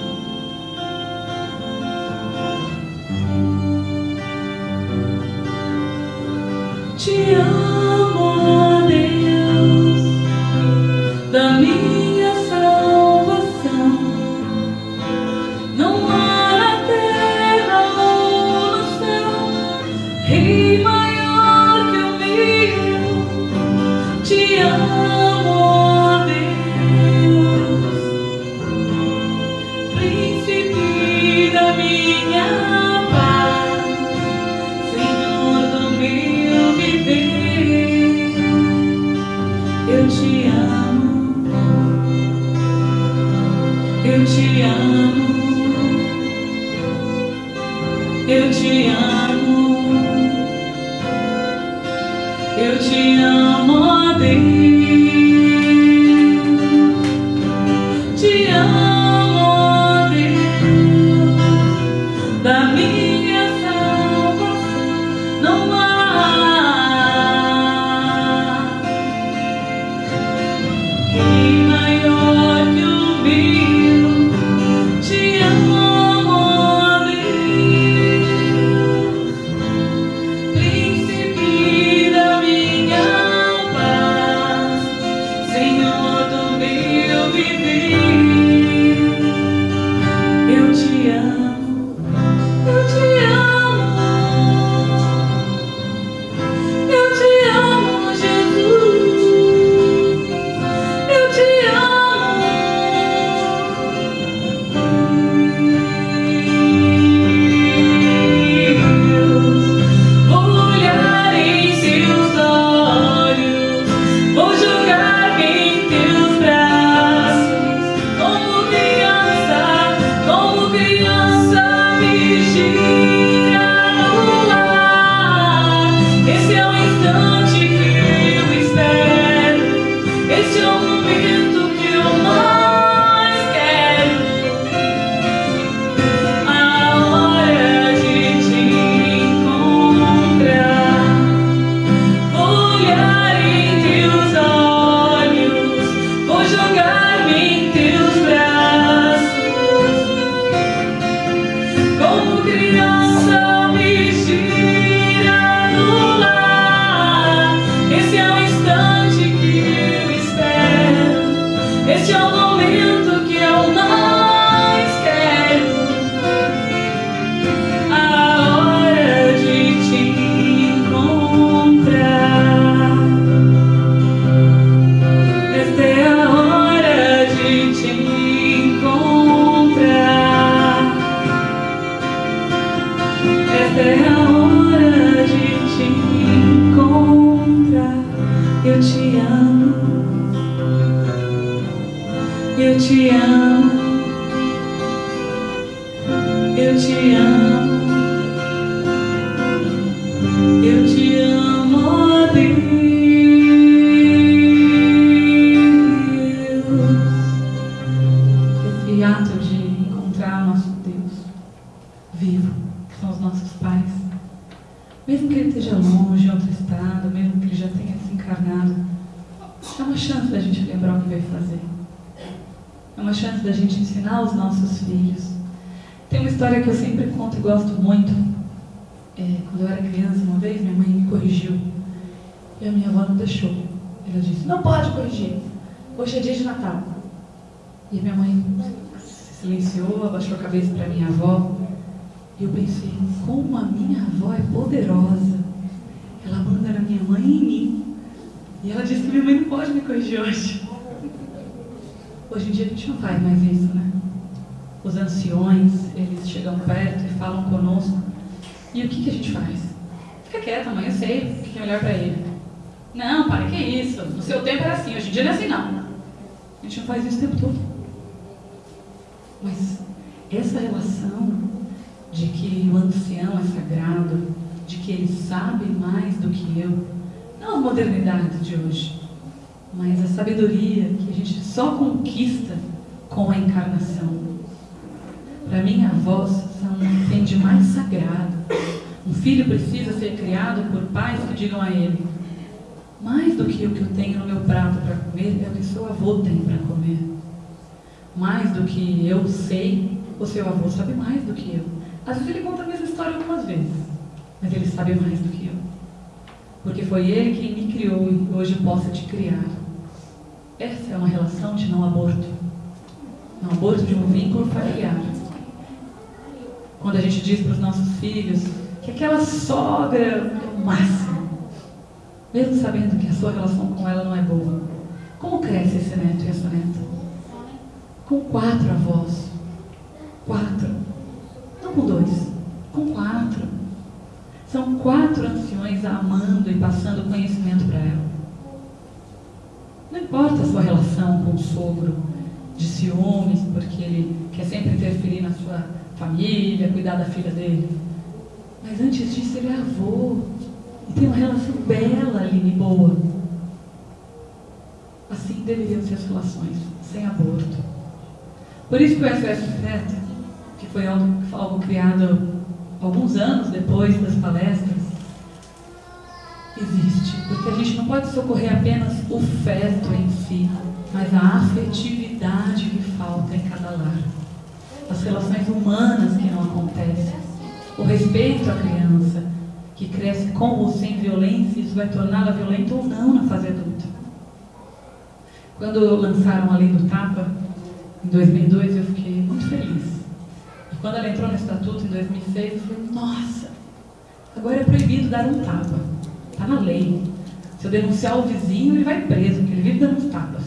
Filho precisa ser criado por pais que digam a ele: mais do que o que eu tenho no meu prato para comer é o que seu avô tem para comer. Mais do que eu sei, o seu avô sabe mais do que eu. Às vezes ele conta a mesma história algumas vezes, mas ele sabe mais do que eu. Porque foi ele quem me criou e hoje posso te criar. Essa é uma relação de não aborto. Não aborto de um vínculo familiar. Quando a gente diz para os nossos filhos que aquela sogra é o máximo, mesmo sabendo que a sua relação com ela não é boa, como cresce esse neto e essa neta? Com quatro avós. Quatro. Não com dois, com quatro. São quatro anciões amando e passando conhecimento para ela. Não importa a sua relação com o sogro, de ciúmes, porque ele quer sempre interferir na sua família, cuidar da filha dele. Mas antes disso, ele é avô. E tem uma relação bela ali e boa. Assim deveriam ser as relações, sem aborto. Por isso que o SOS Feto, que foi algo, algo criado alguns anos depois das palestras, existe. Porque a gente não pode socorrer apenas o feto em si, mas a afetividade que falta em cada lar. As relações humanas que não acontecem. O respeito à criança, que cresce com ou sem violência, isso vai torná-la violenta ou não na fase adulta. Quando lançaram a lei do tapa, em 2002, eu fiquei muito feliz. E quando ela entrou no estatuto, em 2006, eu falei, nossa, agora é proibido dar um tapa. Está na lei. Se eu denunciar o vizinho, ele vai preso, porque ele vive dando tapas.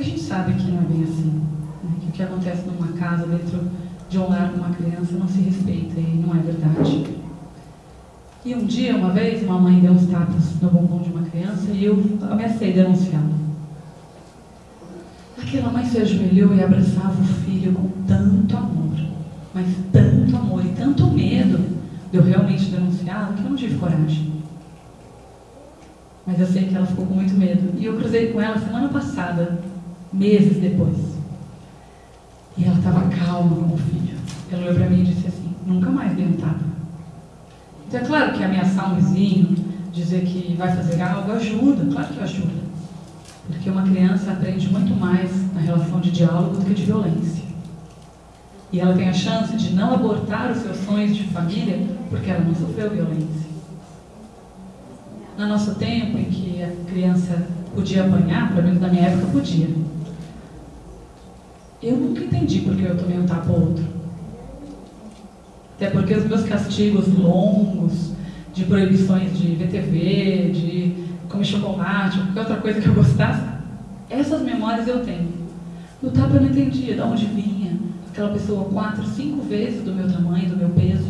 A gente sabe que não é bem assim. Né? Que o que acontece numa casa, dentro de um lar com uma criança, não se respeita e não é verdade. E um dia, uma vez, uma mãe deu uns tapas no bumbum de uma criança e eu ameacei denunciá-la. Aquela mãe se ajoelhou e abraçava o filho com tanto amor, mas tanto amor e tanto medo de eu realmente denunciá-la que eu não tive coragem. Mas eu sei que ela ficou com muito medo. E eu cruzei com ela semana passada, meses depois. E ela estava calma com o filho. Ela olhou para mim e disse assim: Nunca mais dei tapa. Então é claro que ameaçar um vizinho, dizer que vai fazer algo, ajuda, claro que ajuda. Porque uma criança aprende muito mais na relação de diálogo do que de violência. E ela tem a chance de não abortar os seus sonhos de família porque ela não sofreu violência. No nosso tempo, em que a criança podia apanhar, pelo menos na minha época podia, eu nunca entendi porque eu tomei um tapa ou outro. Até porque os meus castigos longos, de proibições de VTV, de comer chocolate, qualquer outra coisa que eu gostasse, essas memórias eu tenho. No tapa eu não entendia de onde vinha aquela pessoa quatro, cinco vezes do meu tamanho, do meu peso.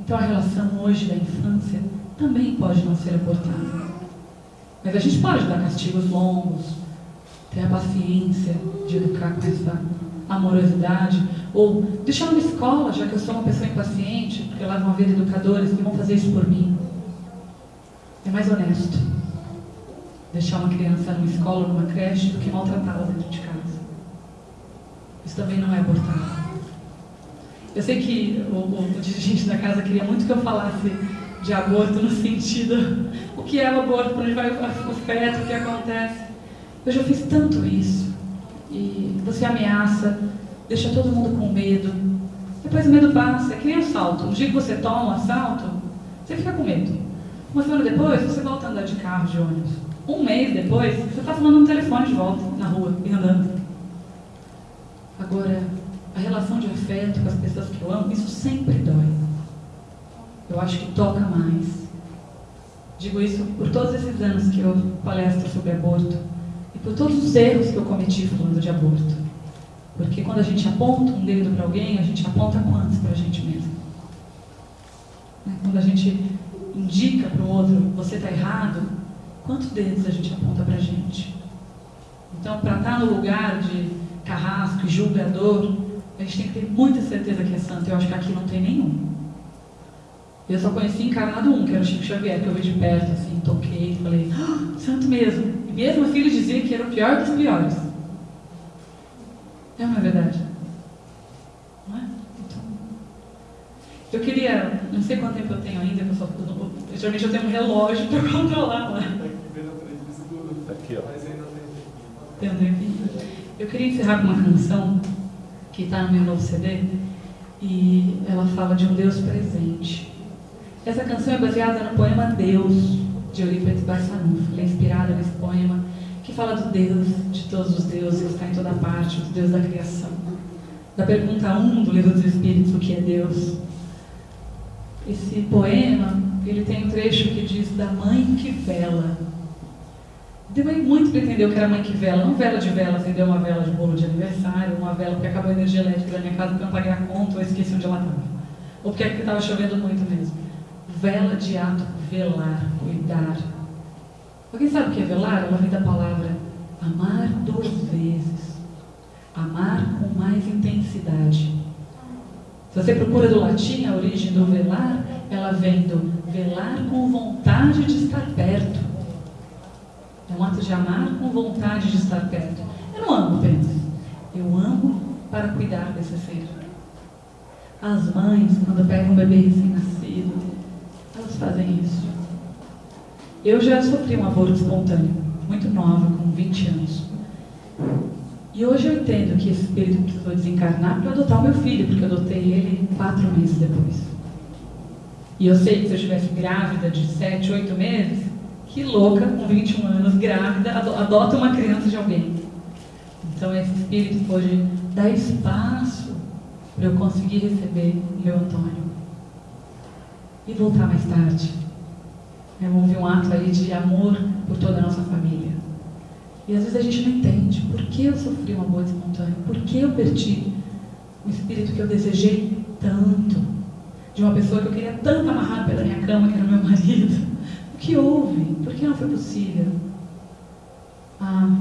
Então a relação hoje da infância também pode não ser abortada. Mas a gente pode dar castigos longos, ter a paciência de educar com essa amorosidade, ou deixar uma escola, já que eu sou uma pessoa impaciente, porque lá vão haver educadores que vão fazer isso por mim. É mais honesto deixar uma criança numa escola, numa creche, do que maltratá-la dentro de casa. Isso também não é abortar. Eu sei que o, o, o dirigente da casa queria muito que eu falasse de aborto no sentido o que é o aborto, para onde vai o feto, o que acontece. Eu já fiz tanto isso. E você ameaça, deixa todo mundo com medo. Depois o medo passa, é que nem assalto. No dia que você toma um assalto, você fica com medo. Uma semana depois, você volta a andar de carro, de ônibus. Um mês depois, você está falando no telefone de volta, na rua, e andando. Agora, a relação de afeto com as pessoas que eu amo, isso sempre dói. Eu acho que toca mais. Digo isso por todos esses anos que eu palestro sobre aborto e por todos os erros que eu cometi falando de aborto. Porque quando a gente aponta um dedo para alguém, a gente aponta quantos para a gente mesmo? Né? Quando a gente indica para o outro, você está errado, quantos dedos a gente aponta para a gente? Então, para estar tá no lugar de carrasco e julgador, a gente tem que ter muita certeza que é santo. Eu acho que aqui não tem nenhum. Eu só conheci encarnado um, que era o Chico Xavier, que eu vi de perto, assim, toquei, falei, ah, santo mesmo. E mesmo assim ele dizia que era o pior dos piores. É uma verdade? Não é? Então, eu queria, não sei quanto tempo eu tenho ainda, eu só, eu, geralmente eu tenho um relógio para controlar lá. Aqui, ó. Tem um tempinho. Eu queria encerrar com uma canção que está no meu novo CD e ela fala de um Deus presente. Essa canção é baseada no poema Deus, de Eurípides Barçanufo. Ela é inspirada nesse poema que fala do Deus, de todos os deuses, que está em toda parte, do Deus da criação. Da pergunta 1 do Livro dos Espíritos, o que é Deus? Esse poema, ele tem um trecho que diz da mãe que vela. Demorei muito para entender o que era mãe que vela. Não vela de vela, acendeu uma vela de bolo de aniversário, uma vela porque acabou a energia elétrica da minha casa porque eu não paguei a conta ou esqueci onde ela estava. Ou porque estava chovendo muito mesmo. Vela de ato, velar, cuidar. Alguém sabe o que é velar? Ela vem da palavra amar duas vezes. Amar com mais intensidade. Se você procura do latim a origem do velar, ela vem do velar com vontade de estar perto. É um ato de amar com vontade de estar perto. Eu não amo apenas. Eu amo para cuidar desse ser. As mães, quando pegam um bebê recém-nascido, elas fazem isso. Eu já sofri um aborto espontâneo, muito nova, com 20 anos. E hoje eu entendo que esse espírito precisou desencarnar para adotar o meu filho, porque eu adotei ele quatro meses depois. E eu sei que se eu estivesse grávida de 7, 8 meses, que louca, com 21 anos, grávida, adota uma criança de alguém. Então esse espírito pode dar espaço para eu conseguir receber meu Antônio e voltar mais tarde. É, houve um ato aí de amor por toda a nossa família. E às vezes a gente não entende por que eu sofri um aborto espontâneo, por que eu perdi o espírito que eu desejei tanto, de uma pessoa que eu queria tanto amarrar pela minha cama, que era meu marido. O que houve? Por que não foi possível? Ah,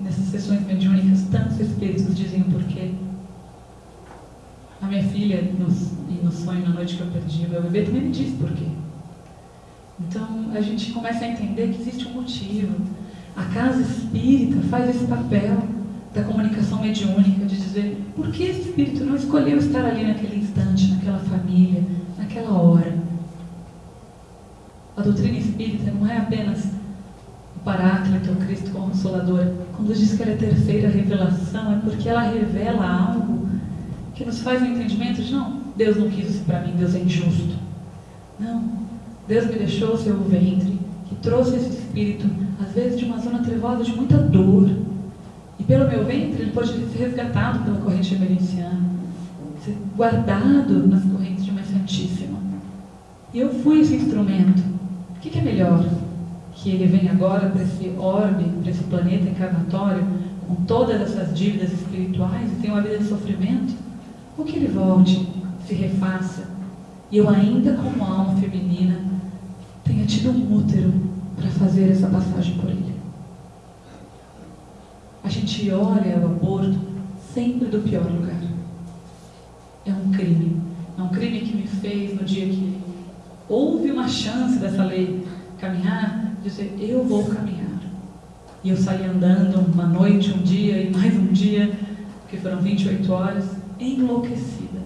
nessas sessões mediúnicas, tantos espíritos dizem o porquê. A minha filha, no, no sonho, na noite que eu perdi o meu bebê, também me disse por quê. Então, a gente começa a entender que existe um motivo. A casa espírita faz esse papel da comunicação mediúnica, de dizer por que esse espírito não escolheu estar ali naquele instante, naquela família, naquela hora. A doutrina espírita não é apenas o Paráclito, o Cristo Consolador. Quando diz que ela é terceira revelação, é porque ela revela algo que nos faz um entendimento de não, Deus não quis isso para mim, Deus é injusto. Não, Deus me deixou o seu ventre, que trouxe esse espírito, às vezes de uma zona trevosa de muita dor. E pelo meu ventre ele pode ser resgatado pela corrente emergenciana, ser guardado nas correntes de uma Santíssima. E eu fui esse instrumento. O que, que é melhor? Que ele venha agora para esse orbe, para esse planeta encarnatório, com todas essas dívidas espirituais e tenha uma vida de sofrimento? Ou que ele volte, se refaça, e eu ainda como alma feminina tenha tido um útero para fazer essa passagem por ele. a gente olha o aborto sempre do pior lugar. É um crime. É um crime que me fez no dia que houve uma chance dessa lei caminhar, dizer eu vou caminhar. E eu saí andando uma noite, um dia e mais um dia, que foram 28 horas, enlouquecida.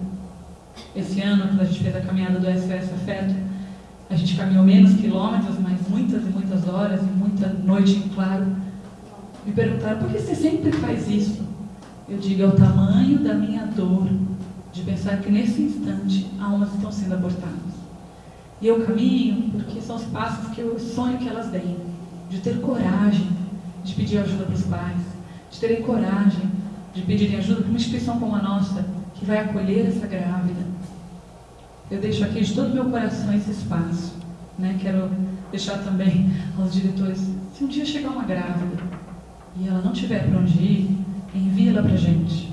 Esse ano, quando a gente fez a caminhada do SOS Afeto, a gente caminhou menos quilômetros, mas muitas e muitas horas e muita noite em claro. Me perguntaram, por que você sempre faz isso? Eu digo, é o tamanho da minha dor de pensar que nesse instante almas estão sendo abortadas. E eu caminho porque são os passos que eu sonho que elas deem, de ter coragem de pedir ajuda para os pais, de terem coragem de pedirem ajuda para uma instituição como a nossa, que vai acolher essa grávida. Eu deixo aqui de todo meu coração esse espaço. Né? Quero deixar também aos diretores, se um dia chegar uma grávida e ela não tiver para onde ir, envia-la para a gente.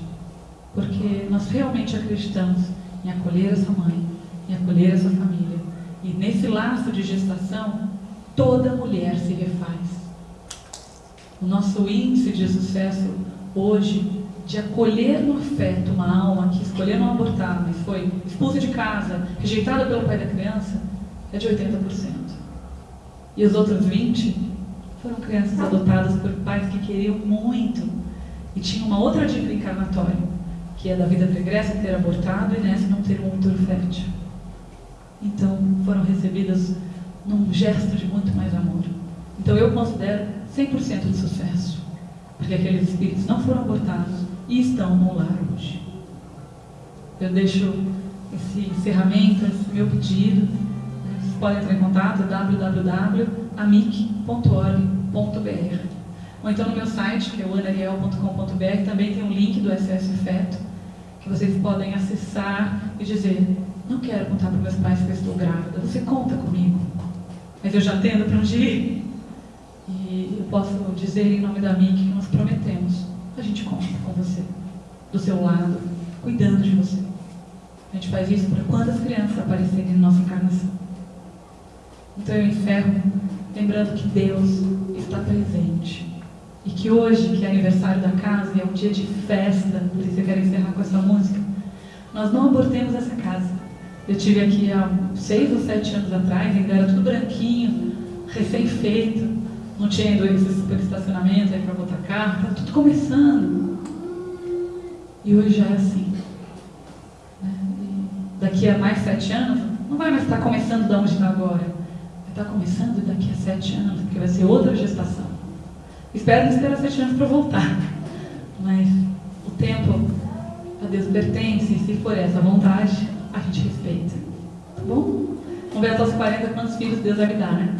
Porque nós realmente acreditamos em acolher essa mãe, em acolher essa família. E nesse laço de gestação, toda mulher se refaz. O nosso índice de sucesso hoje de acolher no afeto uma alma que escolheu não abortar, mas foi expulsa de casa, rejeitada pelo pai da criança, é de 80%. E os outros 20% foram crianças adotadas por pais que queriam muito e tinham uma outra dívida encarnatória, que é da vida pregressa ter abortado e nessa não ter um útero fértil. Então foram recebidas num gesto de muito mais amor. Então eu considero 100% de sucesso, porque aqueles espíritos não foram abortados e estão no lar hoje. Eu deixo esse encerramento, esse meu pedido. Vocês podem entrar em contato www.amic.org.br ou então no meu site, que é o anariel.com.br, também tem um link do SS Feto, que vocês podem acessar e dizer, não quero contar para meus pais que eu estou grávida, você conta comigo. Mas eu já tendo para onde ir. E eu posso dizer em nome da MIC que nós prometemos a gente conta com você, do seu lado, cuidando de você. A gente faz isso para quantas crianças aparecerem na nossa encarnação. Então eu encerro lembrando que Deus está presente. E que hoje, que é aniversário da casa e é um dia de festa, por isso eu quero encerrar com essa música, nós não abortemos essa casa. Eu tive aqui há seis ou sete anos atrás, ainda era tudo branquinho, recém-feito, não tinha esse super estacionamento aí para botar carro, estava tudo começando. E hoje já é assim. Né? daqui a mais sete anos, não vai mais estar começando de onde está agora. Vai estar começando daqui a sete anos, porque vai ser outra gestação. Espero não esperar sete anos para voltar. Mas o tempo a Deus pertence, e se for essa vontade, a gente respeita. Tá bom? Vamos ver até os 40 quantos filhos Deus vai me dar, né?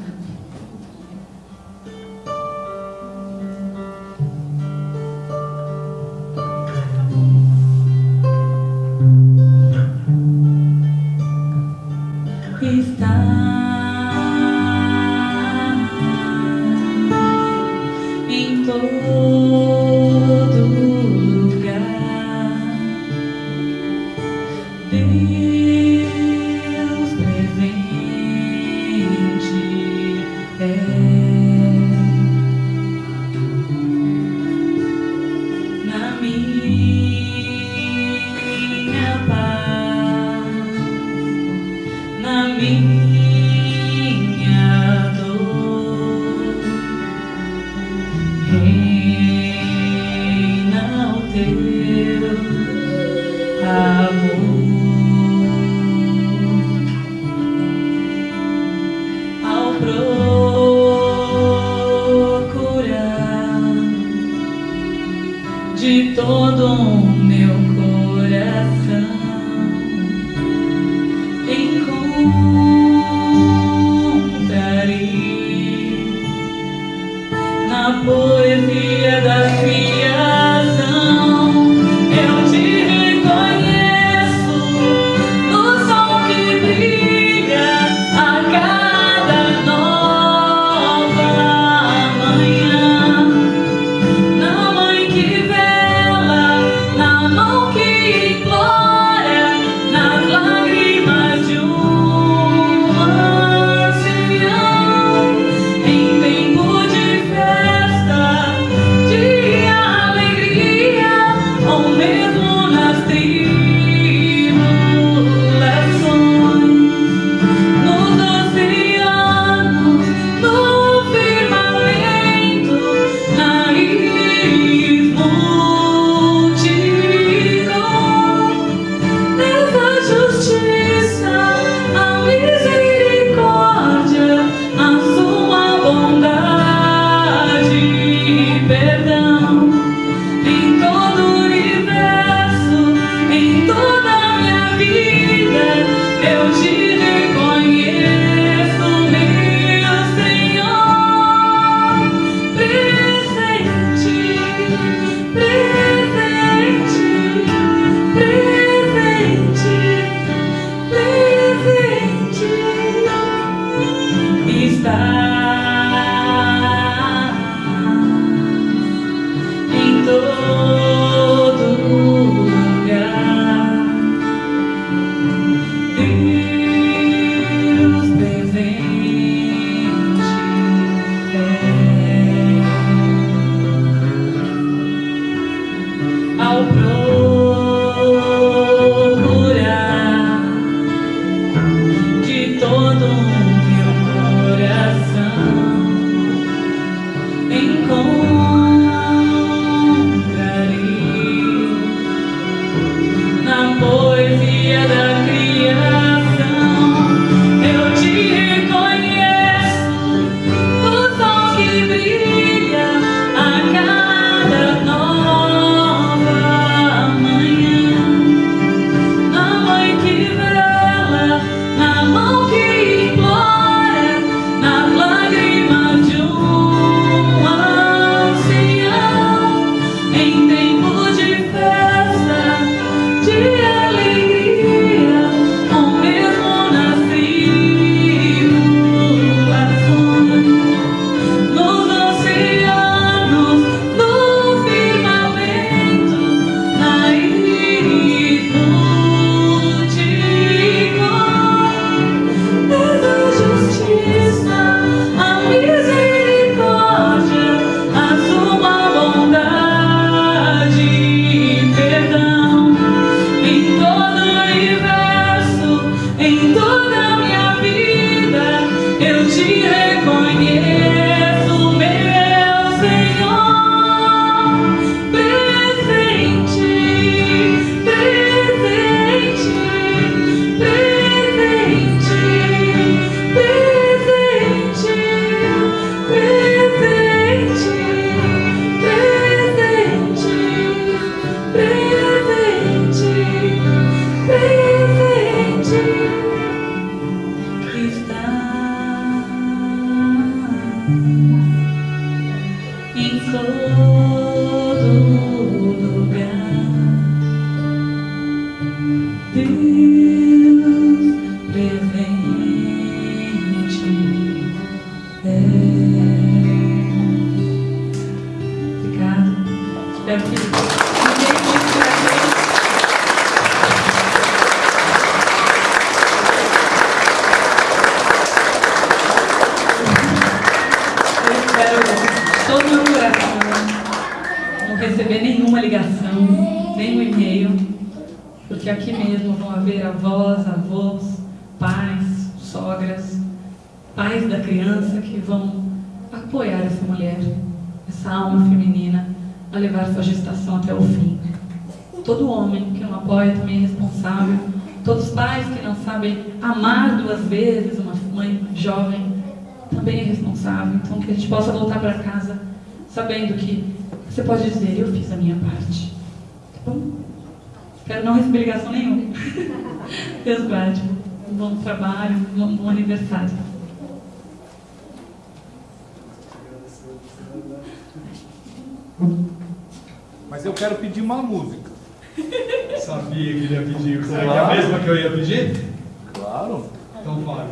Mas eu quero pedir uma música. Sabia que ele ia pedir. Será que é Claro. a mesma que eu ia pedir? Claro. Então fale.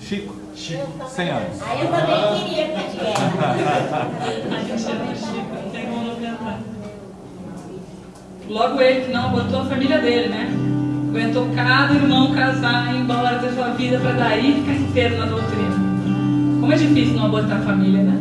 Chico, Chico. 100 anos. Aí eu também queria pedir ela. A gente chama Chico, não tem como não cantar. Logo ele que não abortou a família dele, né? Aguentou cada irmão casar, ir embora ter sua vida para daí ficar inteiro na doutrina. Como é difícil não abortar a família, né?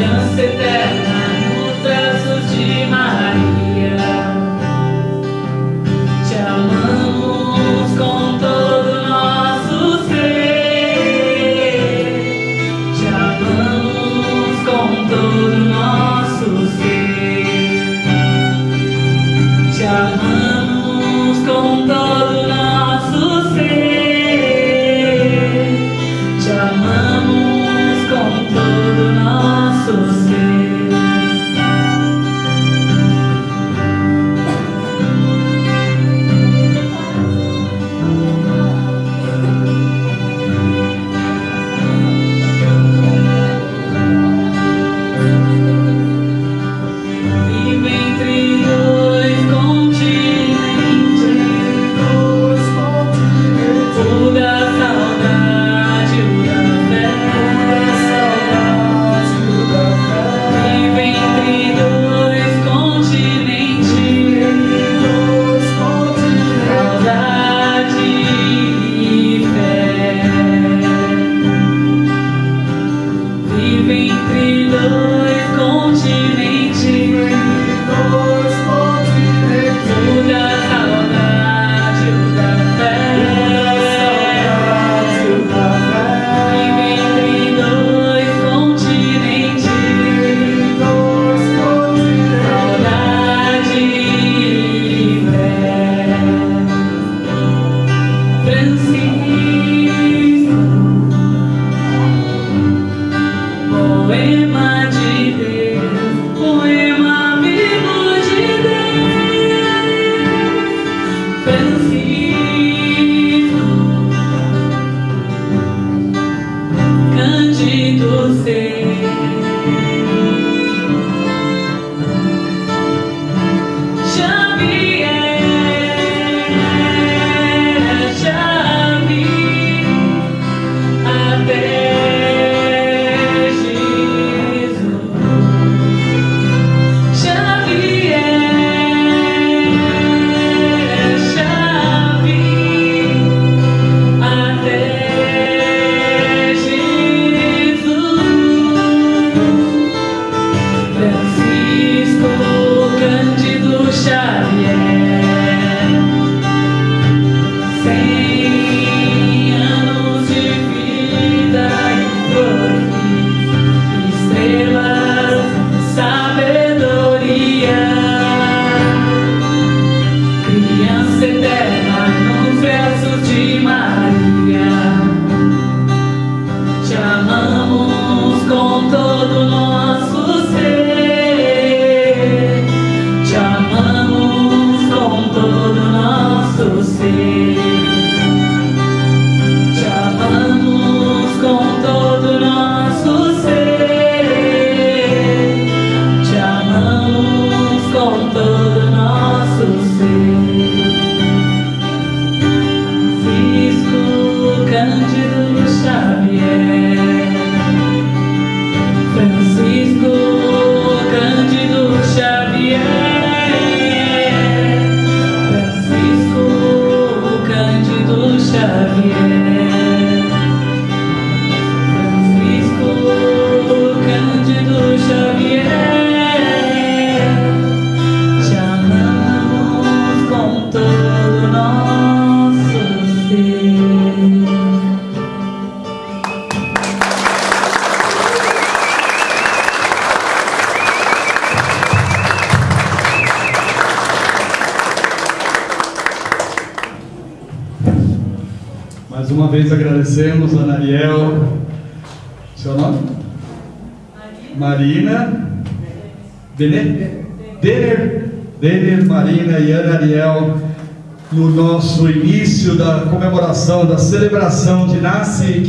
Criança eterna nos braços de Maria celebração de Nasce 15 anos.